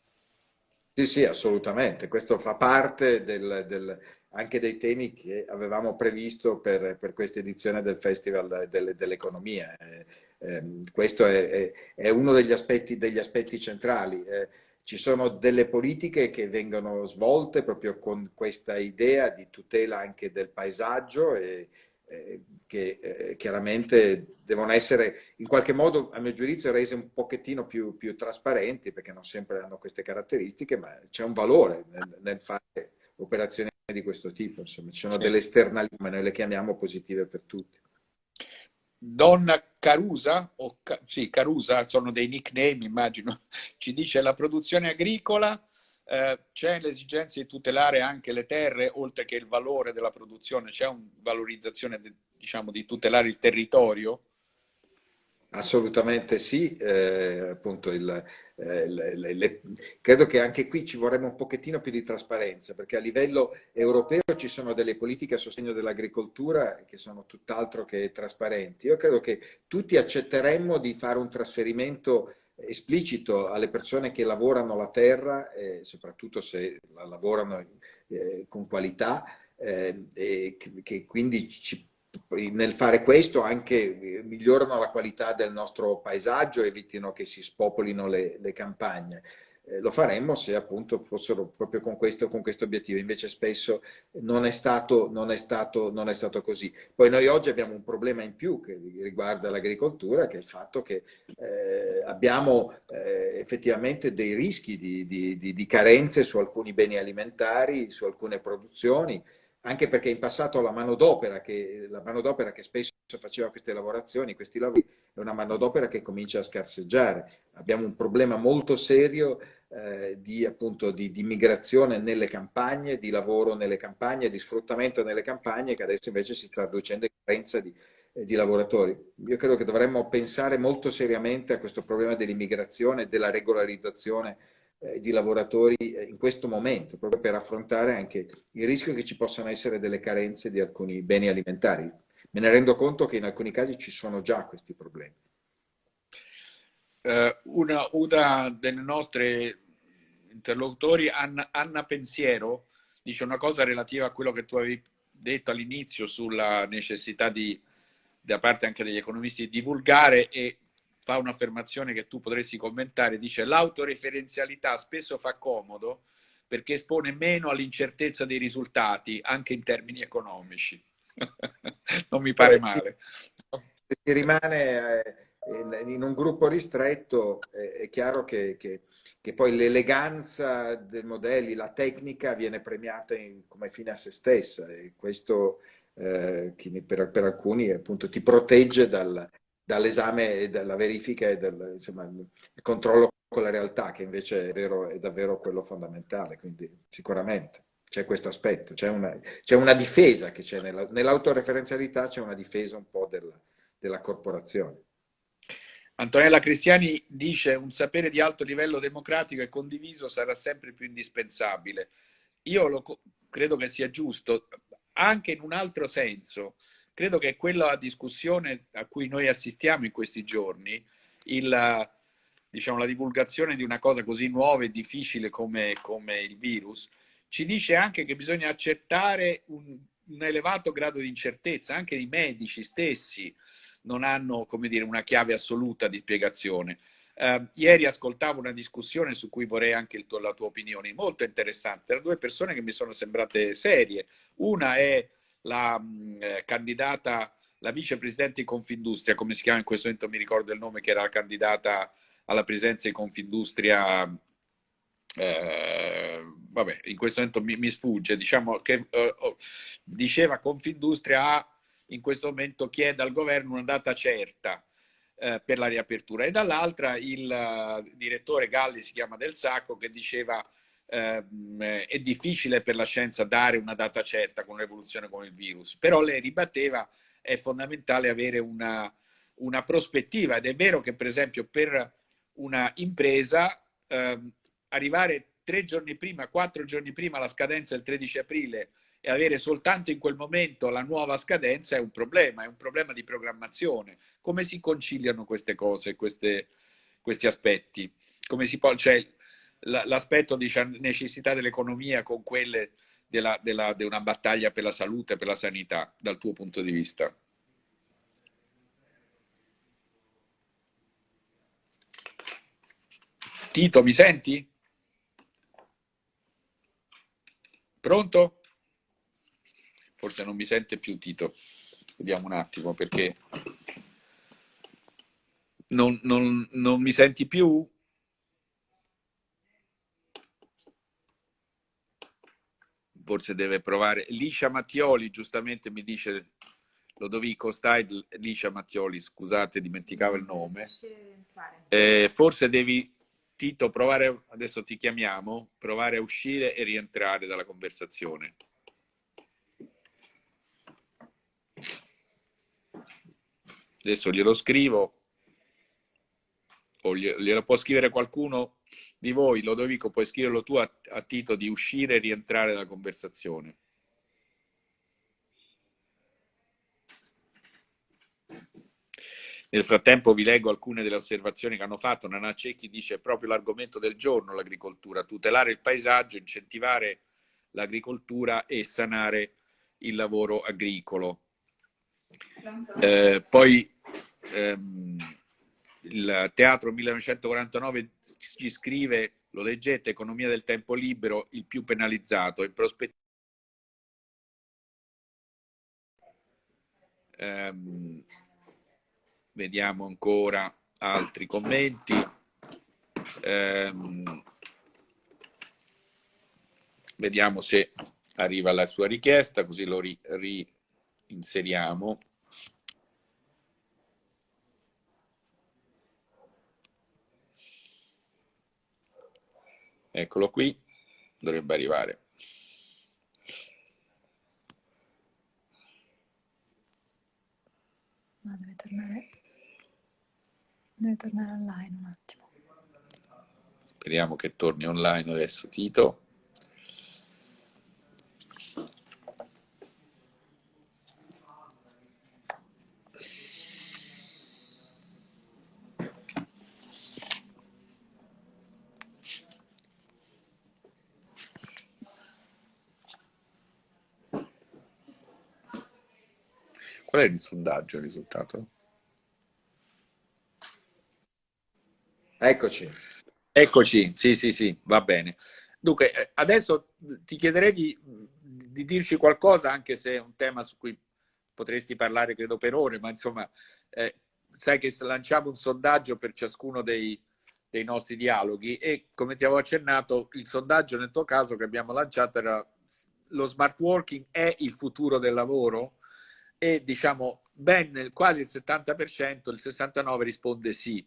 Sì, sì, assolutamente. Questo fa parte del, del, anche dei temi che avevamo previsto per, per questa edizione del Festival dell'Economia. Eh, eh, questo è, è, è, uno degli aspetti, degli aspetti centrali. Eh, ci sono delle politiche che vengono svolte proprio con questa idea di tutela anche del paesaggio e, eh, che eh, chiaramente devono essere in qualche modo, a mio giudizio, rese un pochettino più, più trasparenti, perché non sempre hanno queste caratteristiche, ma c'è un valore nel, nel fare operazioni di questo tipo, insomma, ci sono sì. delle esternalità, ma noi le chiamiamo positive per tutti. Donna Carusa, o sì, Carusa, sono dei nickname, immagino, ci dice la produzione agricola eh, c'è l'esigenza di tutelare anche le terre, oltre che il valore della produzione, c'è una valorizzazione, diciamo, di tutelare il territorio? Assolutamente sì, eh, appunto il, eh, le, le, credo che anche qui ci vorrebbe un pochettino più di trasparenza, perché a livello europeo ci sono delle politiche a sostegno dell'agricoltura che sono tutt'altro che trasparenti. Io credo che tutti accetteremmo di fare un trasferimento esplicito alle persone che lavorano la terra, eh, soprattutto se la lavorano eh, con qualità, eh, e che quindi ci, nel fare questo anche migliorano la qualità del nostro paesaggio, evitino che si spopolino le, le campagne eh, lo faremmo se appunto fossero proprio con questo, con questo obiettivo, invece spesso non è, stato, non, è stato, non è stato così. Poi noi oggi abbiamo un problema in più che riguarda l'agricoltura, che è il fatto che eh, abbiamo eh, effettivamente dei rischi di, di, di, di carenze su alcuni beni alimentari, su alcune produzioni, anche perché in passato la manodopera che, la che spesso faceva queste lavorazioni, questi lavori, è una manodopera che comincia a scarseggiare. Abbiamo un problema molto serio eh, di, appunto, di, di, migrazione nelle campagne, di lavoro nelle campagne, di sfruttamento nelle campagne, che adesso invece si sta riducendo in carenza di, eh, di lavoratori. Io credo che dovremmo pensare molto seriamente a questo problema dell'immigrazione, della regolarizzazione eh, di lavoratori eh, in questo momento, proprio per affrontare anche il rischio che ci possano essere delle carenze di alcuni beni alimentari. Me ne rendo conto che in alcuni casi ci sono già questi problemi. Uh, una, una, delle nostre interlocutori, Anna, Anna, Pensiero, dice una cosa relativa a quello che tu avevi detto all'inizio sulla necessità di, da parte anche degli economisti, di divulgare e fa un'affermazione che tu potresti commentare, dice l'autoreferenzialità spesso fa comodo perché espone meno all'incertezza dei risultati, anche in termini economici. non mi pare male. Se si rimane eh, in un gruppo ristretto è chiaro che, che, che poi l'eleganza dei modelli, la tecnica viene premiata in, come fine a se stessa e questo eh, per, per, alcuni appunto ti protegge dal, dall'esame e dalla verifica e dal insomma, controllo con la realtà, che invece è, vero, è davvero quello fondamentale, quindi sicuramente c'è questo aspetto, c'è una, una, difesa che c'è nell'autoreferenzialità, c'è una difesa un po' della, della corporazione. Antonella Cristiani dice un sapere di alto livello democratico e condiviso sarà sempre più indispensabile. Io lo, credo che sia giusto, anche in un altro senso, credo che quella discussione a cui noi assistiamo in questi giorni, il, diciamo, la divulgazione di una cosa così nuova e difficile come, come il virus, ci dice anche che bisogna accettare un, un elevato grado di incertezza, anche i medici stessi non hanno dire, una chiave assoluta di spiegazione. Uh, ieri ascoltavo una discussione su cui vorrei anche tuo, la tua opinione, molto interessante. Erano due persone che mi sono sembrate serie. Una è la mh, eh, candidata, la vicepresidente di Confindustria, come si chiama in questo momento, mi ricordo il nome, che era la candidata alla presenza di Confindustria, eh, vabbè, in questo momento mi, mi sfugge, diciamo che eh, oh, diceva Confindustria ha in questo momento chiede al governo una data certa eh, per la riapertura. E dall'altra il uh, direttore Galli si chiama Del Sacco che diceva è difficile per la scienza dare una data certa con un'evoluzione come il virus, però lei ribatteva è fondamentale avere una, una prospettiva ed è vero che per esempio per una impresa eh, arrivare tre giorni prima, quattro giorni prima la scadenza del 13 aprile e avere soltanto in quel momento la nuova scadenza è un problema, è un problema di programmazione. Come si conciliano queste cose, queste, questi aspetti? Come si può, cioè, l'aspetto di necessità dell'economia con quelle della, della, di una battaglia per la salute, per la sanità, dal tuo punto di vista? Tito, mi senti? Pronto? Forse non mi sente più Tito. Vediamo un attimo perché non, non, non mi senti più? Forse deve provare. Licia Mattioli giustamente mi dice Lodovico Steidl, Licia Mattioli, scusate, dimenticavo il nome. Eh, forse devi, Tito, provare, adesso ti chiamiamo, provare a uscire e rientrare dalla conversazione. Adesso glielo scrivo, o glielo può scrivere qualcuno di voi, Lodovico, puoi scriverlo tu a, a Tito di uscire e rientrare dalla conversazione. Nel frattempo vi leggo alcune delle osservazioni che hanno fatto. Nana Cecchi dice proprio l'argomento del giorno l'agricoltura, tutelare il paesaggio, incentivare l'agricoltura e sanare il lavoro agricolo. Eh, poi ehm, il Teatro 1949 ci scrive, lo leggete, economia del tempo libero, il più penalizzato, in prospettiva. Ehm, vediamo ancora altri commenti. Ehm, vediamo se arriva la sua richiesta, così lo reinseriamo. Eccolo qui, dovrebbe arrivare. No, deve tornare, deve tornare online un attimo. Speriamo che torni online adesso Tito. Qual è il sondaggio, il risultato? Eccoci. Eccoci, sì, sì, sì, va bene. Dunque, eh, adesso ti chiederei di, di, dirci qualcosa, anche se è un tema su cui potresti parlare, credo, per ore, ma insomma, eh, sai che lanciamo un sondaggio per ciascuno dei, dei nostri dialoghi e, come ti avevo accennato, il sondaggio nel tuo caso che abbiamo lanciato era lo smart working è il futuro del lavoro? E diciamo ben quasi il 70%, il 69% risponde sì.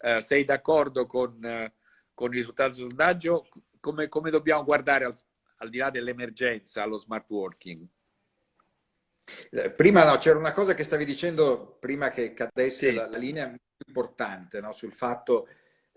Eh, sei d'accordo con, eh, con, il risultato del sondaggio? Come, come dobbiamo guardare al, al, di là dell'emergenza allo smart working? Eh, prima no, c'era una cosa che stavi dicendo prima che cadesse sì. la, la, linea importante no? sul fatto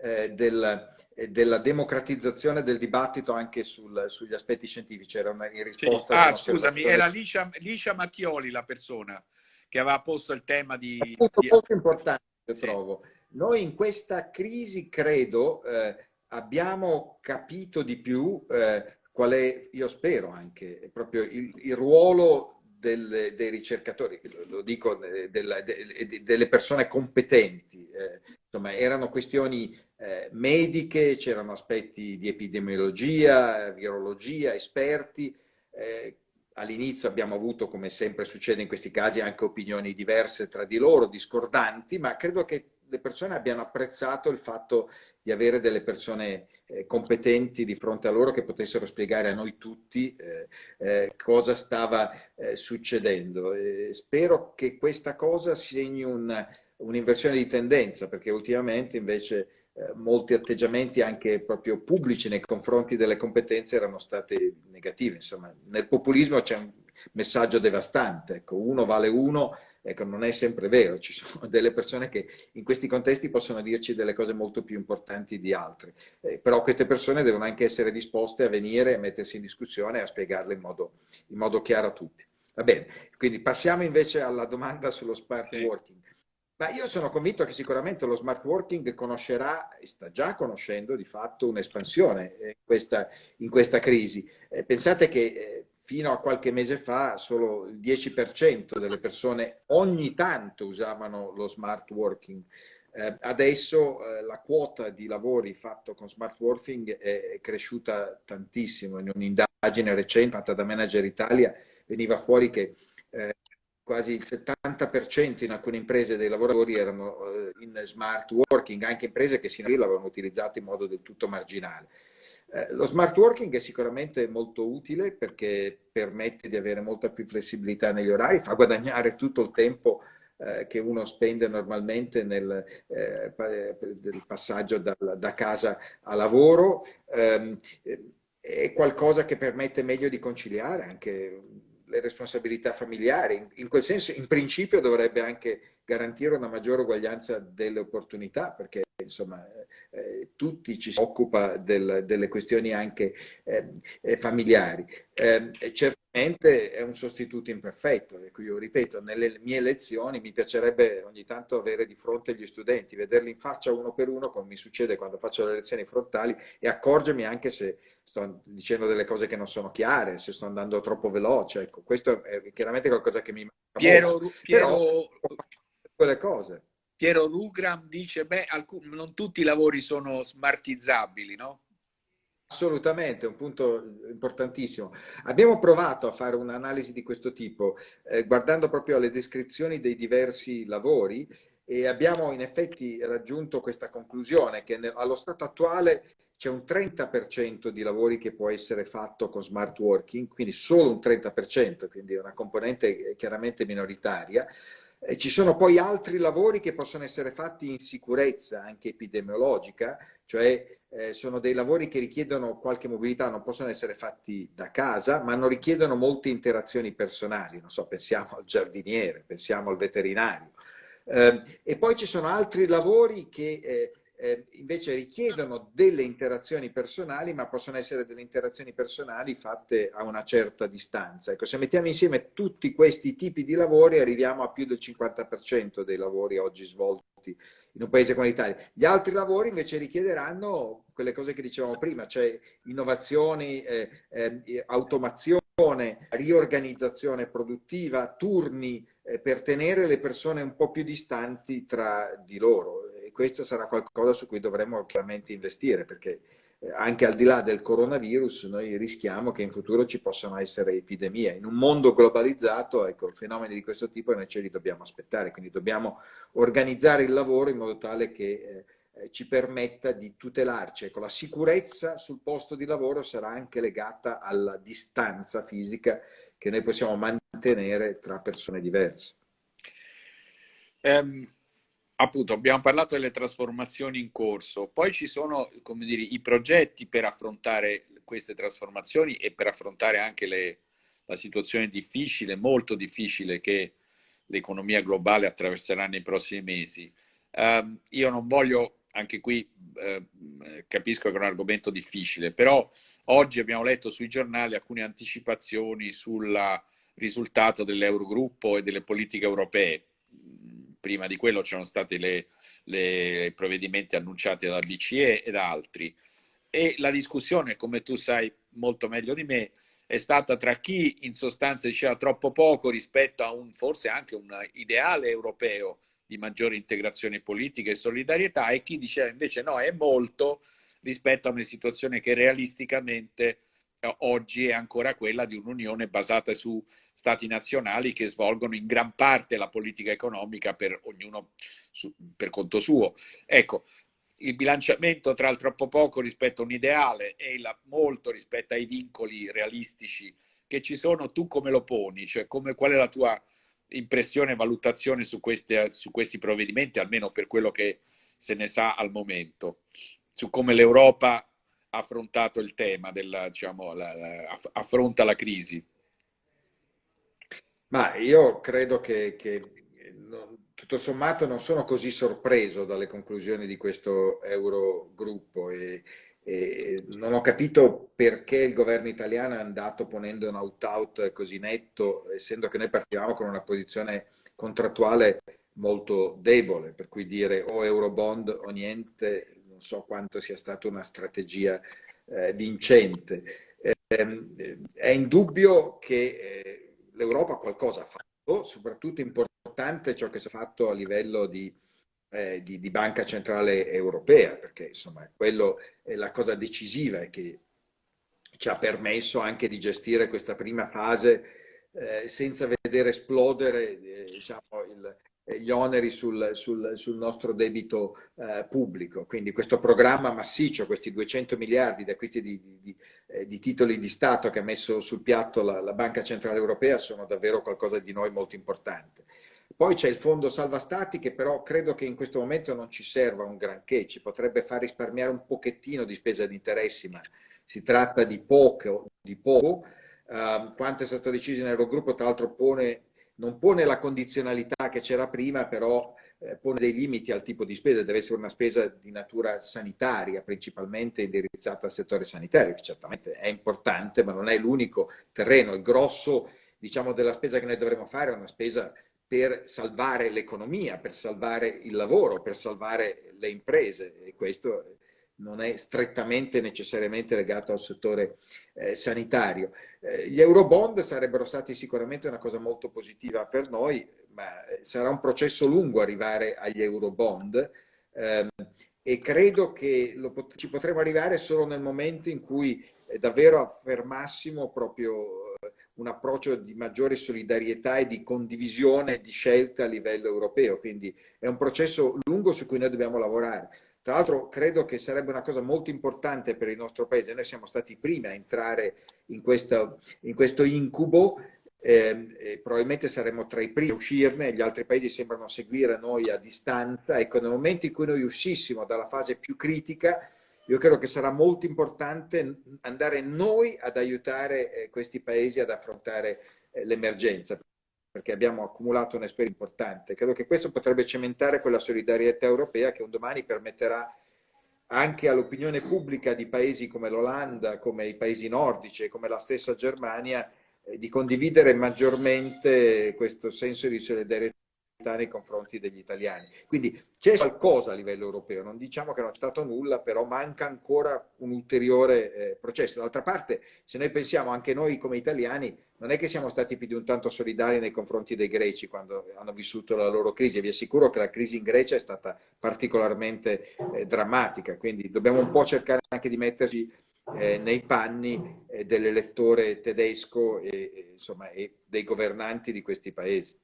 eh, del, eh, della democratizzazione del dibattito anche sul, sugli aspetti scientifici. Era una in risposta. Sì. Ah, scusami, era Licia, Licia, Mattioli la persona che aveva posto il tema di. È punto di... molto importante, io sì. trovo. Noi in questa crisi, credo, eh, abbiamo capito di più eh, qual è, io spero anche, proprio il, il ruolo del, dei ricercatori, lo dico, eh, della, de, delle persone competenti. Eh, insomma, erano questioni eh, mediche, c'erano aspetti di epidemiologia, virologia, esperti. Eh, all'inizio abbiamo avuto, come sempre succede in questi casi, anche opinioni diverse tra di loro, discordanti, ma credo che le persone abbiano apprezzato il fatto di avere delle persone competenti di fronte a loro che potessero spiegare a noi tutti eh, eh, cosa stava eh, succedendo. spero che questa cosa segni un'inversione un di tendenza, perché ultimamente invece eh, molti atteggiamenti anche proprio pubblici nei confronti delle competenze erano stati negativi. Insomma, nel populismo c'è un messaggio devastante, ecco, uno vale uno, ecco, non è sempre vero, ci sono delle persone che in questi contesti possono dirci delle cose molto più importanti di altre, eh, però queste persone devono anche essere disposte a venire, a mettersi in discussione e a spiegarle in modo, in modo chiaro a tutti. Va bene, quindi passiamo invece alla domanda sullo smart sì. working. Ma io sono convinto che sicuramente lo smart working conoscerà, e sta già conoscendo di fatto, un'espansione in questa, in questa crisi. Eh, pensate che eh, fino a qualche mese fa solo il 10% delle persone ogni tanto usavano lo smart working. Eh, adesso eh, la quota di lavori fatto con smart working è, cresciuta tantissimo. In un'indagine recente fatta da Manager Italia veniva fuori che eh, quasi il 70% in alcune imprese dei lavoratori erano eh, in smart working, anche imprese che sino a lì l'avevano utilizzato in modo del tutto marginale. Eh, lo smart working è sicuramente molto utile perché permette di avere molta più flessibilità negli orari, fa guadagnare tutto il tempo eh, che uno spende normalmente nel eh, passaggio da, da, casa a lavoro. Ehm, è qualcosa che permette meglio di conciliare anche le responsabilità familiari. In quel senso, in principio, dovrebbe anche garantire una maggiore uguaglianza delle opportunità, perché insomma eh, tutti ci si occupa del, delle questioni anche eh, eh familiari. Eh, certamente è un sostituto imperfetto, ecco io ripeto, nelle mie lezioni mi piacerebbe ogni tanto avere di fronte gli studenti, vederli in faccia uno per uno, come mi succede quando faccio le lezioni frontali, e accorgermi anche se sto dicendo delle cose che non sono chiare, se sto andando troppo veloce, ecco, questo è chiaramente qualcosa che mi manca Piero, Piero, Però, quelle cose. Piero Rugram dice, beh, alcun, non tutti i lavori sono smartizzabili, no? Assolutamente, un punto importantissimo. Abbiamo provato a fare un'analisi di questo tipo, eh, guardando proprio alle descrizioni dei diversi lavori e abbiamo in effetti raggiunto questa conclusione che allo stato attuale c'è un 30% di lavori che può essere fatto con smart working, quindi solo un 30%, quindi una componente chiaramente minoritaria. E ci sono poi altri lavori che possono essere fatti in sicurezza, anche epidemiologica, cioè eh, sono dei lavori che richiedono qualche mobilità, non possono essere fatti da casa, ma non richiedono molte interazioni personali. Non so, pensiamo al giardiniere, pensiamo al veterinario. Eh, e poi ci sono altri lavori che eh, eh, invece richiedono delle interazioni personali, ma possono essere delle interazioni personali fatte a una certa distanza. Ecco, se mettiamo insieme tutti questi tipi di lavori arriviamo a più del 50% dei lavori oggi svolti in un paese come l'Italia. Gli altri lavori invece richiederanno quelle cose che dicevamo prima, cioè innovazioni, eh, eh, automazione, riorganizzazione produttiva, turni eh, per tenere le persone un po' più distanti tra di loro questo sarà qualcosa su cui dovremo chiaramente investire perché eh, anche al di là del coronavirus noi rischiamo che in futuro ci possano essere epidemie. In un mondo globalizzato, ecco, fenomeni di questo tipo noi ce li dobbiamo aspettare, quindi dobbiamo organizzare il lavoro in modo tale che eh, ci permetta di tutelarci. Ecco, la sicurezza sul posto di lavoro sarà anche legata alla distanza fisica che noi possiamo mantenere tra persone diverse. Um appunto abbiamo parlato delle trasformazioni in corso, poi ci sono come dire, i progetti per affrontare queste trasformazioni e per affrontare anche le, la situazione difficile, molto difficile che l'economia globale attraverserà nei prossimi mesi. Uh, io non voglio, anche qui uh, capisco che è un argomento difficile, però oggi abbiamo letto sui giornali alcune anticipazioni sul risultato dell'Eurogruppo e delle politiche europee prima di quello c'erano stati i provvedimenti annunciati dalla BCE e da altri. E la discussione, come tu sai molto meglio di me, è stata tra chi in sostanza diceva troppo poco rispetto a un forse anche un ideale europeo di maggiore integrazione politica e solidarietà e chi diceva invece no, è molto rispetto a una situazione che realisticamente oggi è ancora quella di un'unione basata su stati nazionali che svolgono in gran parte la politica economica per ognuno su, per conto suo. Ecco, il bilanciamento tra il troppo poco rispetto a un ideale e il molto rispetto ai vincoli realistici che ci sono, tu come lo poni? Cioè, come, qual è la tua impressione e valutazione su, queste, su questi provvedimenti, almeno per quello che se ne sa al momento, su come l'Europa affrontato il tema, della, diciamo, la, la, affronta la crisi? Ma io credo che, che tutto sommato non sono così sorpreso dalle conclusioni di questo Eurogruppo e, e non ho capito perché il governo italiano è andato ponendo un out-out così netto, essendo che noi partivamo con una posizione contrattuale molto debole, per cui dire o Eurobond o niente, non so quanto sia stata una strategia eh, vincente. Eh, è indubbio che eh, l'Europa qualcosa ha fatto, soprattutto importante ciò che si è fatto a livello di, eh, di, di Banca Centrale Europea, perché insomma quello è la cosa decisiva e che ci ha permesso anche di gestire questa prima fase eh, senza vedere esplodere eh, diciamo, il, gli oneri sul, sul, sul nostro debito eh, pubblico. Quindi questo programma massiccio, questi 200 miliardi di acquisti di, di, eh, di, titoli di Stato che ha messo sul piatto la, la Banca Centrale Europea sono davvero qualcosa di noi molto importante. Poi c'è il fondo salva stati che però credo che in questo momento non ci serva un granché, ci potrebbe far risparmiare un pochettino di spesa di interessi, ma si tratta di poco. Di poco. Uh, quanto è stato deciso nell'Eurogruppo, tra l'altro pone, non pone la condizionalità che c'era prima, però eh, pone dei limiti al tipo di spesa, deve essere una spesa di natura sanitaria, principalmente indirizzata al settore sanitario, che certamente è importante, ma non è l'unico terreno. Il grosso diciamo, della spesa che noi dovremo fare è una spesa per salvare l'economia, per salvare il lavoro, per salvare le imprese e questo non è strettamente necessariamente legato al settore eh, sanitario. Eh, gli eurobond sarebbero stati sicuramente una cosa molto positiva per noi, ma eh, sarà un processo lungo arrivare agli eurobond ehm, e credo che pot ci potremo arrivare solo nel momento in cui eh, davvero affermassimo proprio un approccio di maggiore solidarietà e di condivisione di scelte a livello europeo, quindi è un processo lungo su cui noi dobbiamo lavorare. Tra l'altro credo che sarebbe una cosa molto importante per il nostro paese, noi siamo stati i primi a entrare in questo, in questo incubo, eh, probabilmente saremo tra i primi a uscirne, gli altri paesi sembrano seguire noi a distanza, ecco nel momento in cui noi uscissimo dalla fase più critica io credo che sarà molto importante andare noi ad aiutare eh, questi paesi ad affrontare eh, l'emergenza, perché abbiamo accumulato un'esperienza importante. Credo che questo potrebbe cementare quella solidarietà europea che un domani permetterà anche all'opinione pubblica di paesi come l'Olanda, come i paesi nordici e come la stessa Germania, eh, di condividere maggiormente questo senso di solidarietà nei confronti degli italiani. Quindi c'è qualcosa a livello europeo, non diciamo che non c'è stato nulla, però manca ancora un ulteriore eh, processo. D'altra parte, se noi pensiamo anche noi come italiani, non è che siamo stati più di un tanto solidari nei confronti dei greci quando hanno vissuto la loro crisi. Vi assicuro che la crisi in Grecia è stata particolarmente eh, drammatica, quindi dobbiamo un po' cercare anche di metterci eh, nei panni eh, dell'elettore tedesco e, e, insomma, e dei governanti di questi paesi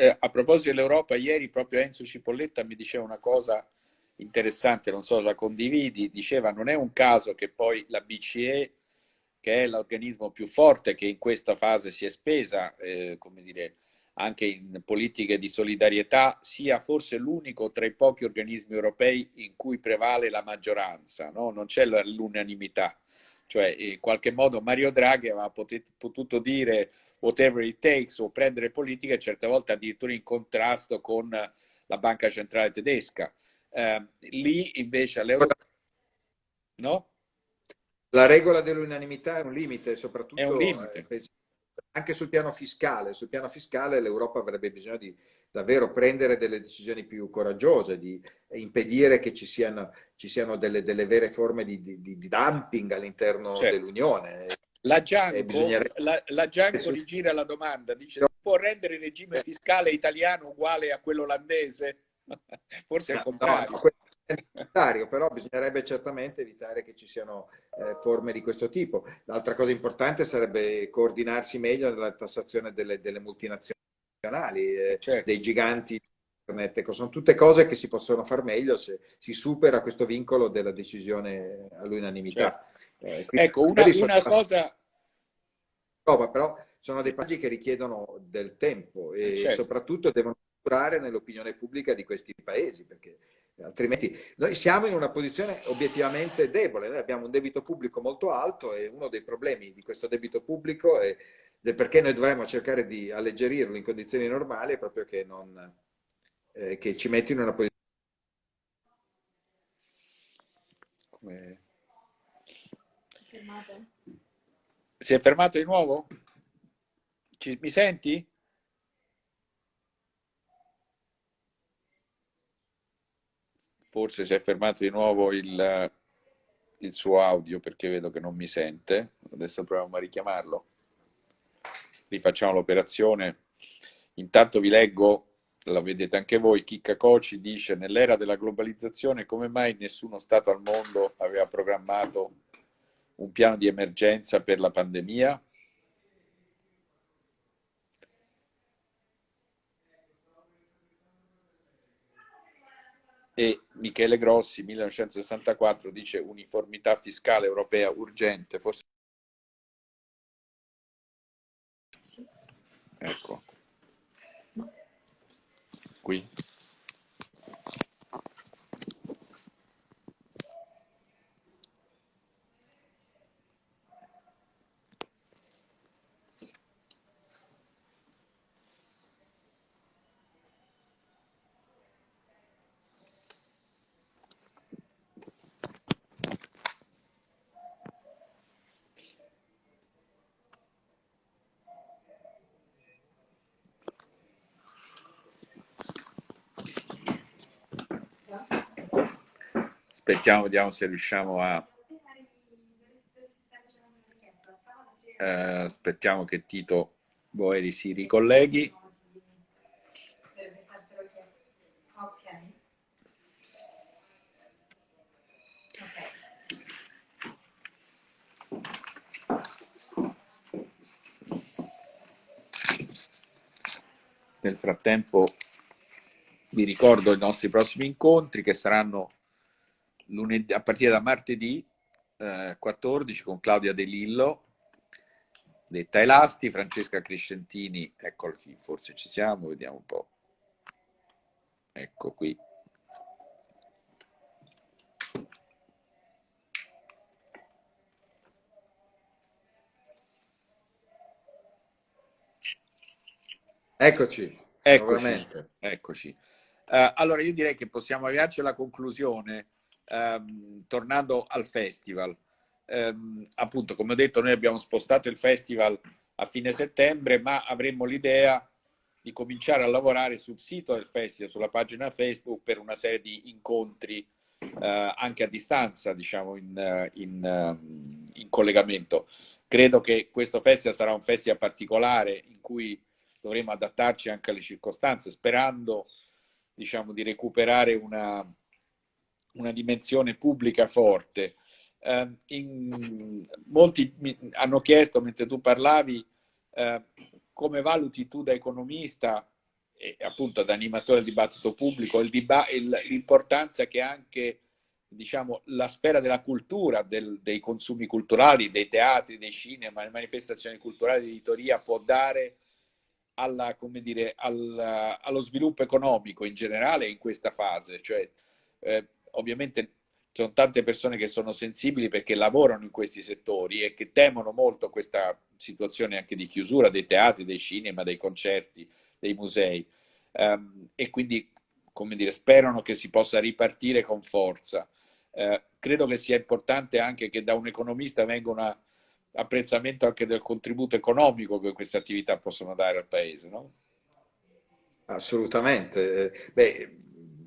eh, a proposito dell'Europa, ieri proprio Enzo Cipolletta mi diceva una cosa interessante, non so se la condividi, diceva non è un caso che poi la BCE, che è l'organismo più forte che in questa fase si è spesa, eh, come dire, anche in politiche di solidarietà, sia forse l'unico tra i pochi organismi europei in cui prevale la maggioranza, no? non c'è l'unanimità. Cioè, in qualche modo Mario Draghi aveva potuto dire whatever it takes o prendere politiche certe volte addirittura in contrasto con la banca centrale tedesca. Eh, lì invece all'Europa... No? La regola dell'unanimità è un limite, soprattutto è un limite. Eh, anche sul piano fiscale. Sul piano fiscale l'Europa avrebbe bisogno di davvero prendere delle decisioni più coraggiose, di impedire che ci siano, ci siano delle, delle, vere forme di, di, di dumping all'interno certo. dell'Unione. La Gianco, bisognerebbe... la, la Gianco rigira la domanda, dice no. può rendere il regime fiscale italiano uguale a quello olandese? Forse è il contrario. No, necessario, però bisognerebbe certamente evitare che ci siano eh, forme di questo tipo. L'altra cosa importante sarebbe coordinarsi meglio nella tassazione delle, delle multinazionali, eh, certo. dei giganti internet. Ecco, sono tutte cose che si possono far meglio se si supera questo vincolo della decisione all'unanimità. Certo. Eh, ecco, una, una cosa... No, però sono dei passaggi che richiedono del tempo e certo. soprattutto devono durare nell'opinione pubblica di questi paesi, perché altrimenti noi siamo in una posizione obiettivamente debole, noi abbiamo un debito pubblico molto alto e uno dei problemi di questo debito pubblico è del perché noi dovremmo cercare di alleggerirlo in condizioni normali è proprio che, non, eh, che ci metti in una posizione come fermato. Si è fermato di nuovo? Ci, mi senti? Forse si è fermato di nuovo il, il suo audio perché vedo che non mi sente. Adesso proviamo a richiamarlo. Rifacciamo l'operazione. Intanto vi leggo la vedete anche voi, Chicca Coci dice nell'era della globalizzazione come mai nessuno Stato al mondo aveva programmato un piano di emergenza per la pandemia? E Michele Grossi, 1964, dice uniformità fiscale europea urgente, forse... Ecco. Qui. Aspettiamo, vediamo se riusciamo a... Eh, aspettiamo che Tito Boeri si ricolleghi. Nel frattempo vi ricordo i nostri prossimi incontri che saranno lunedì, a partire da martedì eh, 14 con Claudia De Lillo, detta Elasti, Francesca Crescentini, ecco qui, forse ci siamo, vediamo un po'. Ecco qui. Eccoci. Eccoci. eccoci. Uh, allora io direi che possiamo avviarci alla conclusione ehm, tornando al festival, ehm, appunto come ho detto noi abbiamo spostato il festival a fine settembre, ma avremmo l'idea di cominciare a lavorare sul sito del festival, sulla pagina Facebook per una serie di incontri eh, anche a distanza, diciamo in, in, in collegamento. Credo che questo festival sarà un festival particolare in cui dovremo adattarci anche alle circostanze, sperando diciamo, di recuperare una, una dimensione pubblica forte. Eh, in, molti mi hanno chiesto, mentre tu parlavi, eh, come valuti tu da economista e appunto da animatore del dibattito pubblico l'importanza che anche diciamo, la sfera della cultura, del, dei consumi culturali, dei teatri, dei cinema, le manifestazioni culturali, l'editoria può dare alla, dire, al, allo sviluppo economico in generale in questa fase. Cioè, eh, ovviamente ci sono tante persone che sono sensibili perché lavorano in questi settori e che temono molto questa situazione anche di chiusura dei teatri, dei cinema, dei concerti, dei musei um, e quindi come dire, sperano che si possa ripartire con forza. Uh, credo che sia importante anche che da un economista venga un apprezzamento anche del contributo economico che queste attività possono dare al Paese. No? Assolutamente. Eh, beh,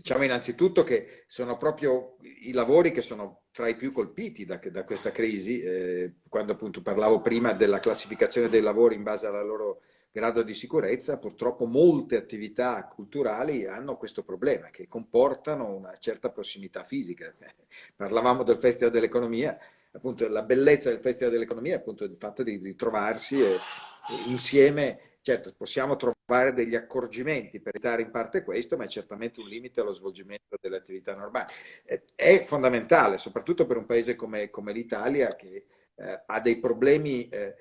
Diciamo innanzitutto che sono proprio i lavori che sono tra i più colpiti da, da questa crisi, eh, quando appunto parlavo prima della classificazione dei lavori in base al loro grado di sicurezza, purtroppo molte attività culturali hanno questo problema, che comportano una certa prossimità fisica. Parlavamo del Festival dell'Economia, appunto la bellezza del Festival dell'Economia è appunto il fatto di ritrovarsi e, e insieme Certo, possiamo trovare degli accorgimenti per evitare in parte questo, ma è certamente un limite allo svolgimento delle attività normali. Eh, è fondamentale, soprattutto per un paese come, come l'Italia, che eh, ha dei problemi eh,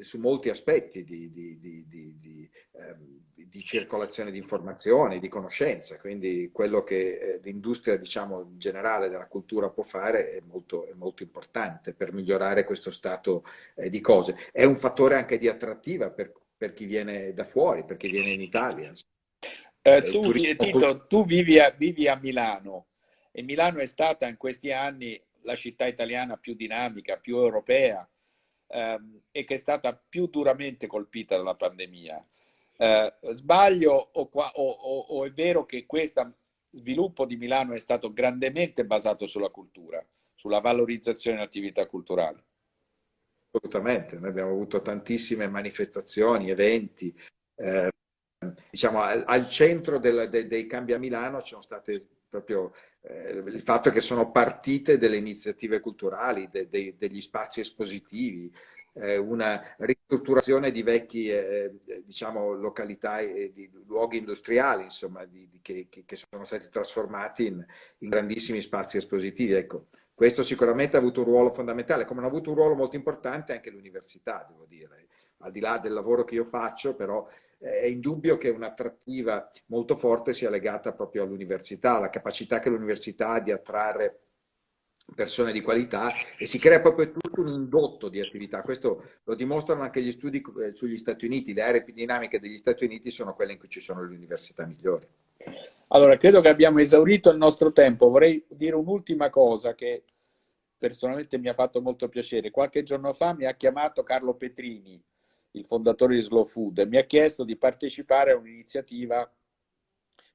su molti aspetti di, di, di, ehm, di, circolazione di informazioni, di conoscenza, quindi quello che eh, l'industria diciamo, generale della cultura può fare è molto, è molto importante per migliorare questo stato eh, di cose. È un fattore anche di attrattiva per per chi viene da fuori, per chi viene in Italia. Eh, tu, Tito, tu vivi a, vivi a Milano e Milano è stata in questi anni la città italiana più dinamica, più europea ehm, e che è stata più duramente colpita dalla pandemia. Eh, sbaglio o, qua, o, o, o, è vero che questo sviluppo di Milano è stato grandemente basato sulla cultura, sulla valorizzazione delle attività culturali? Assolutamente, noi abbiamo avuto tantissime manifestazioni, eventi, eh, diciamo al, al centro del, de, dei cambi a Milano ci sono state proprio eh, il fatto che sono partite delle iniziative culturali, de, de, degli spazi espositivi, eh, una ristrutturazione di vecchi eh, diciamo, località e di luoghi industriali insomma, di, di, che, che, sono stati trasformati in, in grandissimi spazi espositivi. Ecco, questo sicuramente ha avuto un ruolo fondamentale, come ha avuto un ruolo molto importante anche l'università, devo dire. Al di là del lavoro che io faccio, però è indubbio che un'attrattiva molto forte sia legata proprio all'università, alla capacità che l'università ha di attrarre persone di qualità e si crea proprio tutto un indotto di attività. Questo lo dimostrano anche gli studi eh, sugli Stati Uniti. Le aree dinamiche degli Stati Uniti sono quelle in cui ci sono le università migliori. Allora, credo che abbiamo esaurito il nostro tempo. Vorrei dire un'ultima cosa che personalmente mi ha fatto molto piacere. Qualche giorno fa mi ha chiamato Carlo Petrini, il fondatore di Slow Food, e mi ha chiesto di partecipare a un'iniziativa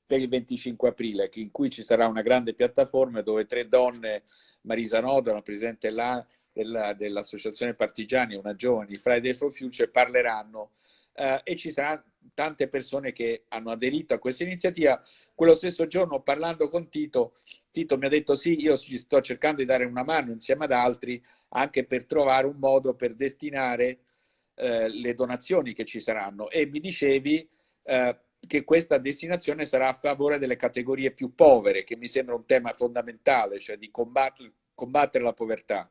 per il 25 aprile, in cui ci sarà una grande piattaforma dove tre donne, Marisa Noda, presidente dell'Associazione Partigiani, una giovane di Friday for Future, parleranno eh, e ci saranno tante persone che hanno aderito a questa iniziativa. Quello stesso giorno, parlando con Tito, Tito mi ha detto sì, io ci sto cercando di dare una mano insieme ad altri anche per trovare un modo per destinare eh, le donazioni che ci saranno e mi dicevi eh, che questa destinazione sarà a favore delle categorie più povere, che mi sembra un tema fondamentale, cioè di combattere, combattere la povertà.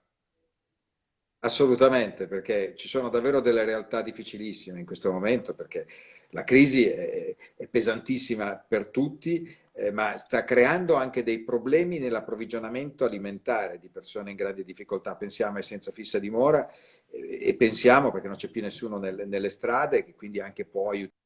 Assolutamente, perché ci sono davvero delle realtà difficilissime in questo momento, perché la crisi è, è pesantissima per tutti, eh, ma sta creando anche dei problemi nell'approvvigionamento alimentare di persone in grande difficoltà. Pensiamo ai senza fissa dimora eh, e pensiamo, perché non c'è più nessuno nelle, nelle strade, che quindi anche può aiutare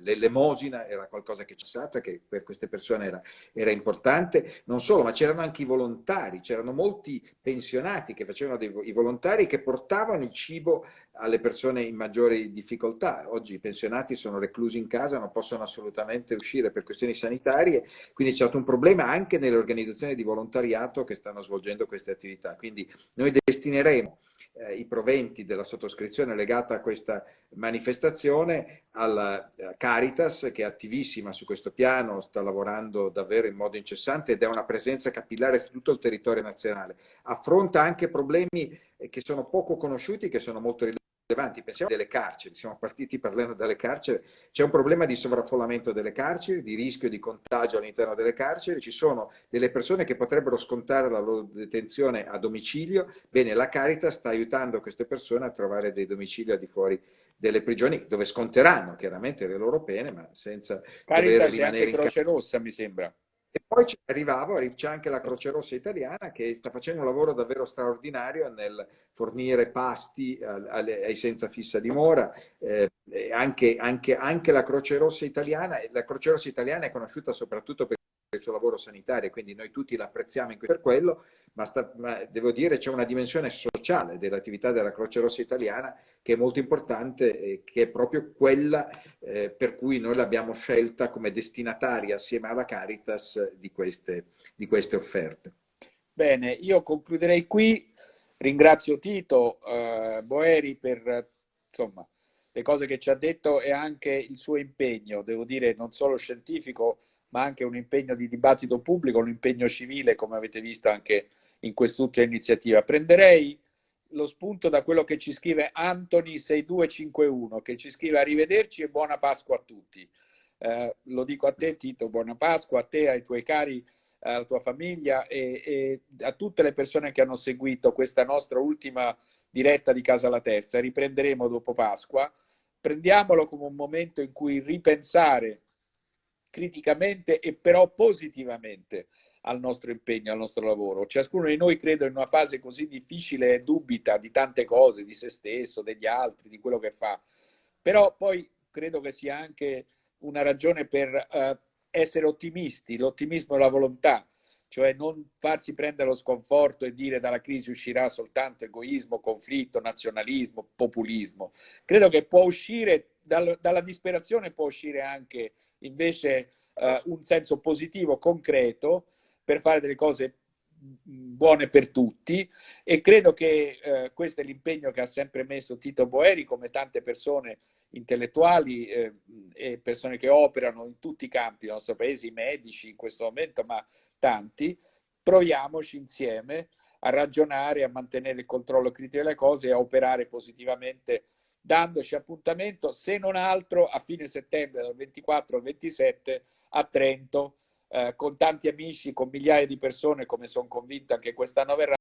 l'elemosina era qualcosa che c'è stata, che per queste persone era, era importante, non solo, ma c'erano anche i volontari, c'erano molti pensionati che facevano dei, i volontari che portavano il cibo alle persone in maggiori difficoltà. Oggi i pensionati sono reclusi in casa, non possono assolutamente uscire per questioni sanitarie, quindi c'è stato un problema anche nelle organizzazioni di volontariato che stanno svolgendo queste attività. Quindi noi destineremo eh, i proventi della sottoscrizione legata a questa manifestazione alla eh, Caritas che è attivissima su questo piano, sta lavorando davvero in modo incessante ed è una presenza capillare su tutto il territorio nazionale. Affronta anche problemi eh, che sono poco conosciuti, che sono molto rilevanti rilevanti. Pensiamo alle carceri, siamo partiti parlando dalle carceri, c'è un problema di sovraffollamento delle carceri, di rischio di contagio all'interno delle carceri, ci sono delle persone che potrebbero scontare la loro detenzione a domicilio, bene, la Caritas sta aiutando queste persone a trovare dei domicili al di fuori delle prigioni, dove sconteranno chiaramente le loro pene, ma senza Caritas dover rimanere in Croce Rossa, mi sembra. E poi ci arrivavo, c'è anche la Croce Rossa italiana che sta facendo un lavoro davvero straordinario nel fornire pasti ai senza fissa dimora, eh, anche, anche, anche la Croce Rossa italiana, la Croce Rossa italiana è conosciuta soprattutto per il suo lavoro sanitario, quindi noi tutti l'apprezziamo per quello, ma, sta, ma devo dire c'è una dimensione sociale dell'attività della Croce Rossa italiana che è molto importante e che è proprio quella eh, per cui noi l'abbiamo scelta come destinataria assieme alla Caritas di queste, di queste offerte. Bene, io concluderei qui, ringrazio Tito eh, Boeri per insomma, le cose che ci ha detto e anche il suo impegno, devo dire non solo scientifico, ma anche un impegno di dibattito pubblico, un impegno civile, come avete visto anche in quest'ultima iniziativa. Prenderei lo spunto da quello che ci scrive Anthony6251, che ci scrive arrivederci e buona Pasqua a tutti. Eh, lo dico a te Tito, buona Pasqua a te, ai tuoi cari, alla tua famiglia e, e, a tutte le persone che hanno seguito questa nostra ultima diretta di Casa La Terza. Riprenderemo dopo Pasqua. Prendiamolo come un momento in cui ripensare criticamente e però positivamente al nostro impegno, al nostro lavoro. Ciascuno di noi, credo, in una fase così difficile dubita di tante cose, di se stesso, degli altri, di quello che fa. Però poi credo che sia anche una ragione per uh, essere ottimisti, l'ottimismo e la volontà, cioè non farsi prendere lo sconforto e dire dalla crisi uscirà soltanto egoismo, conflitto, nazionalismo, populismo. Credo che può uscire dal, dalla disperazione, può uscire anche invece eh, un senso positivo, concreto, per fare delle cose buone per tutti. E credo che eh, questo è l'impegno che ha sempre messo Tito Boeri come tante persone intellettuali eh, e persone che operano in tutti i campi del nostro paese, i medici in questo momento, ma tanti, proviamoci insieme a ragionare, a mantenere il controllo critico delle cose e a operare positivamente, dandoci appuntamento, se non altro, a fine settembre, dal 24 al 27 a Trento, eh, con tanti amici, con migliaia di persone, come sono convinto anche quest'anno verrà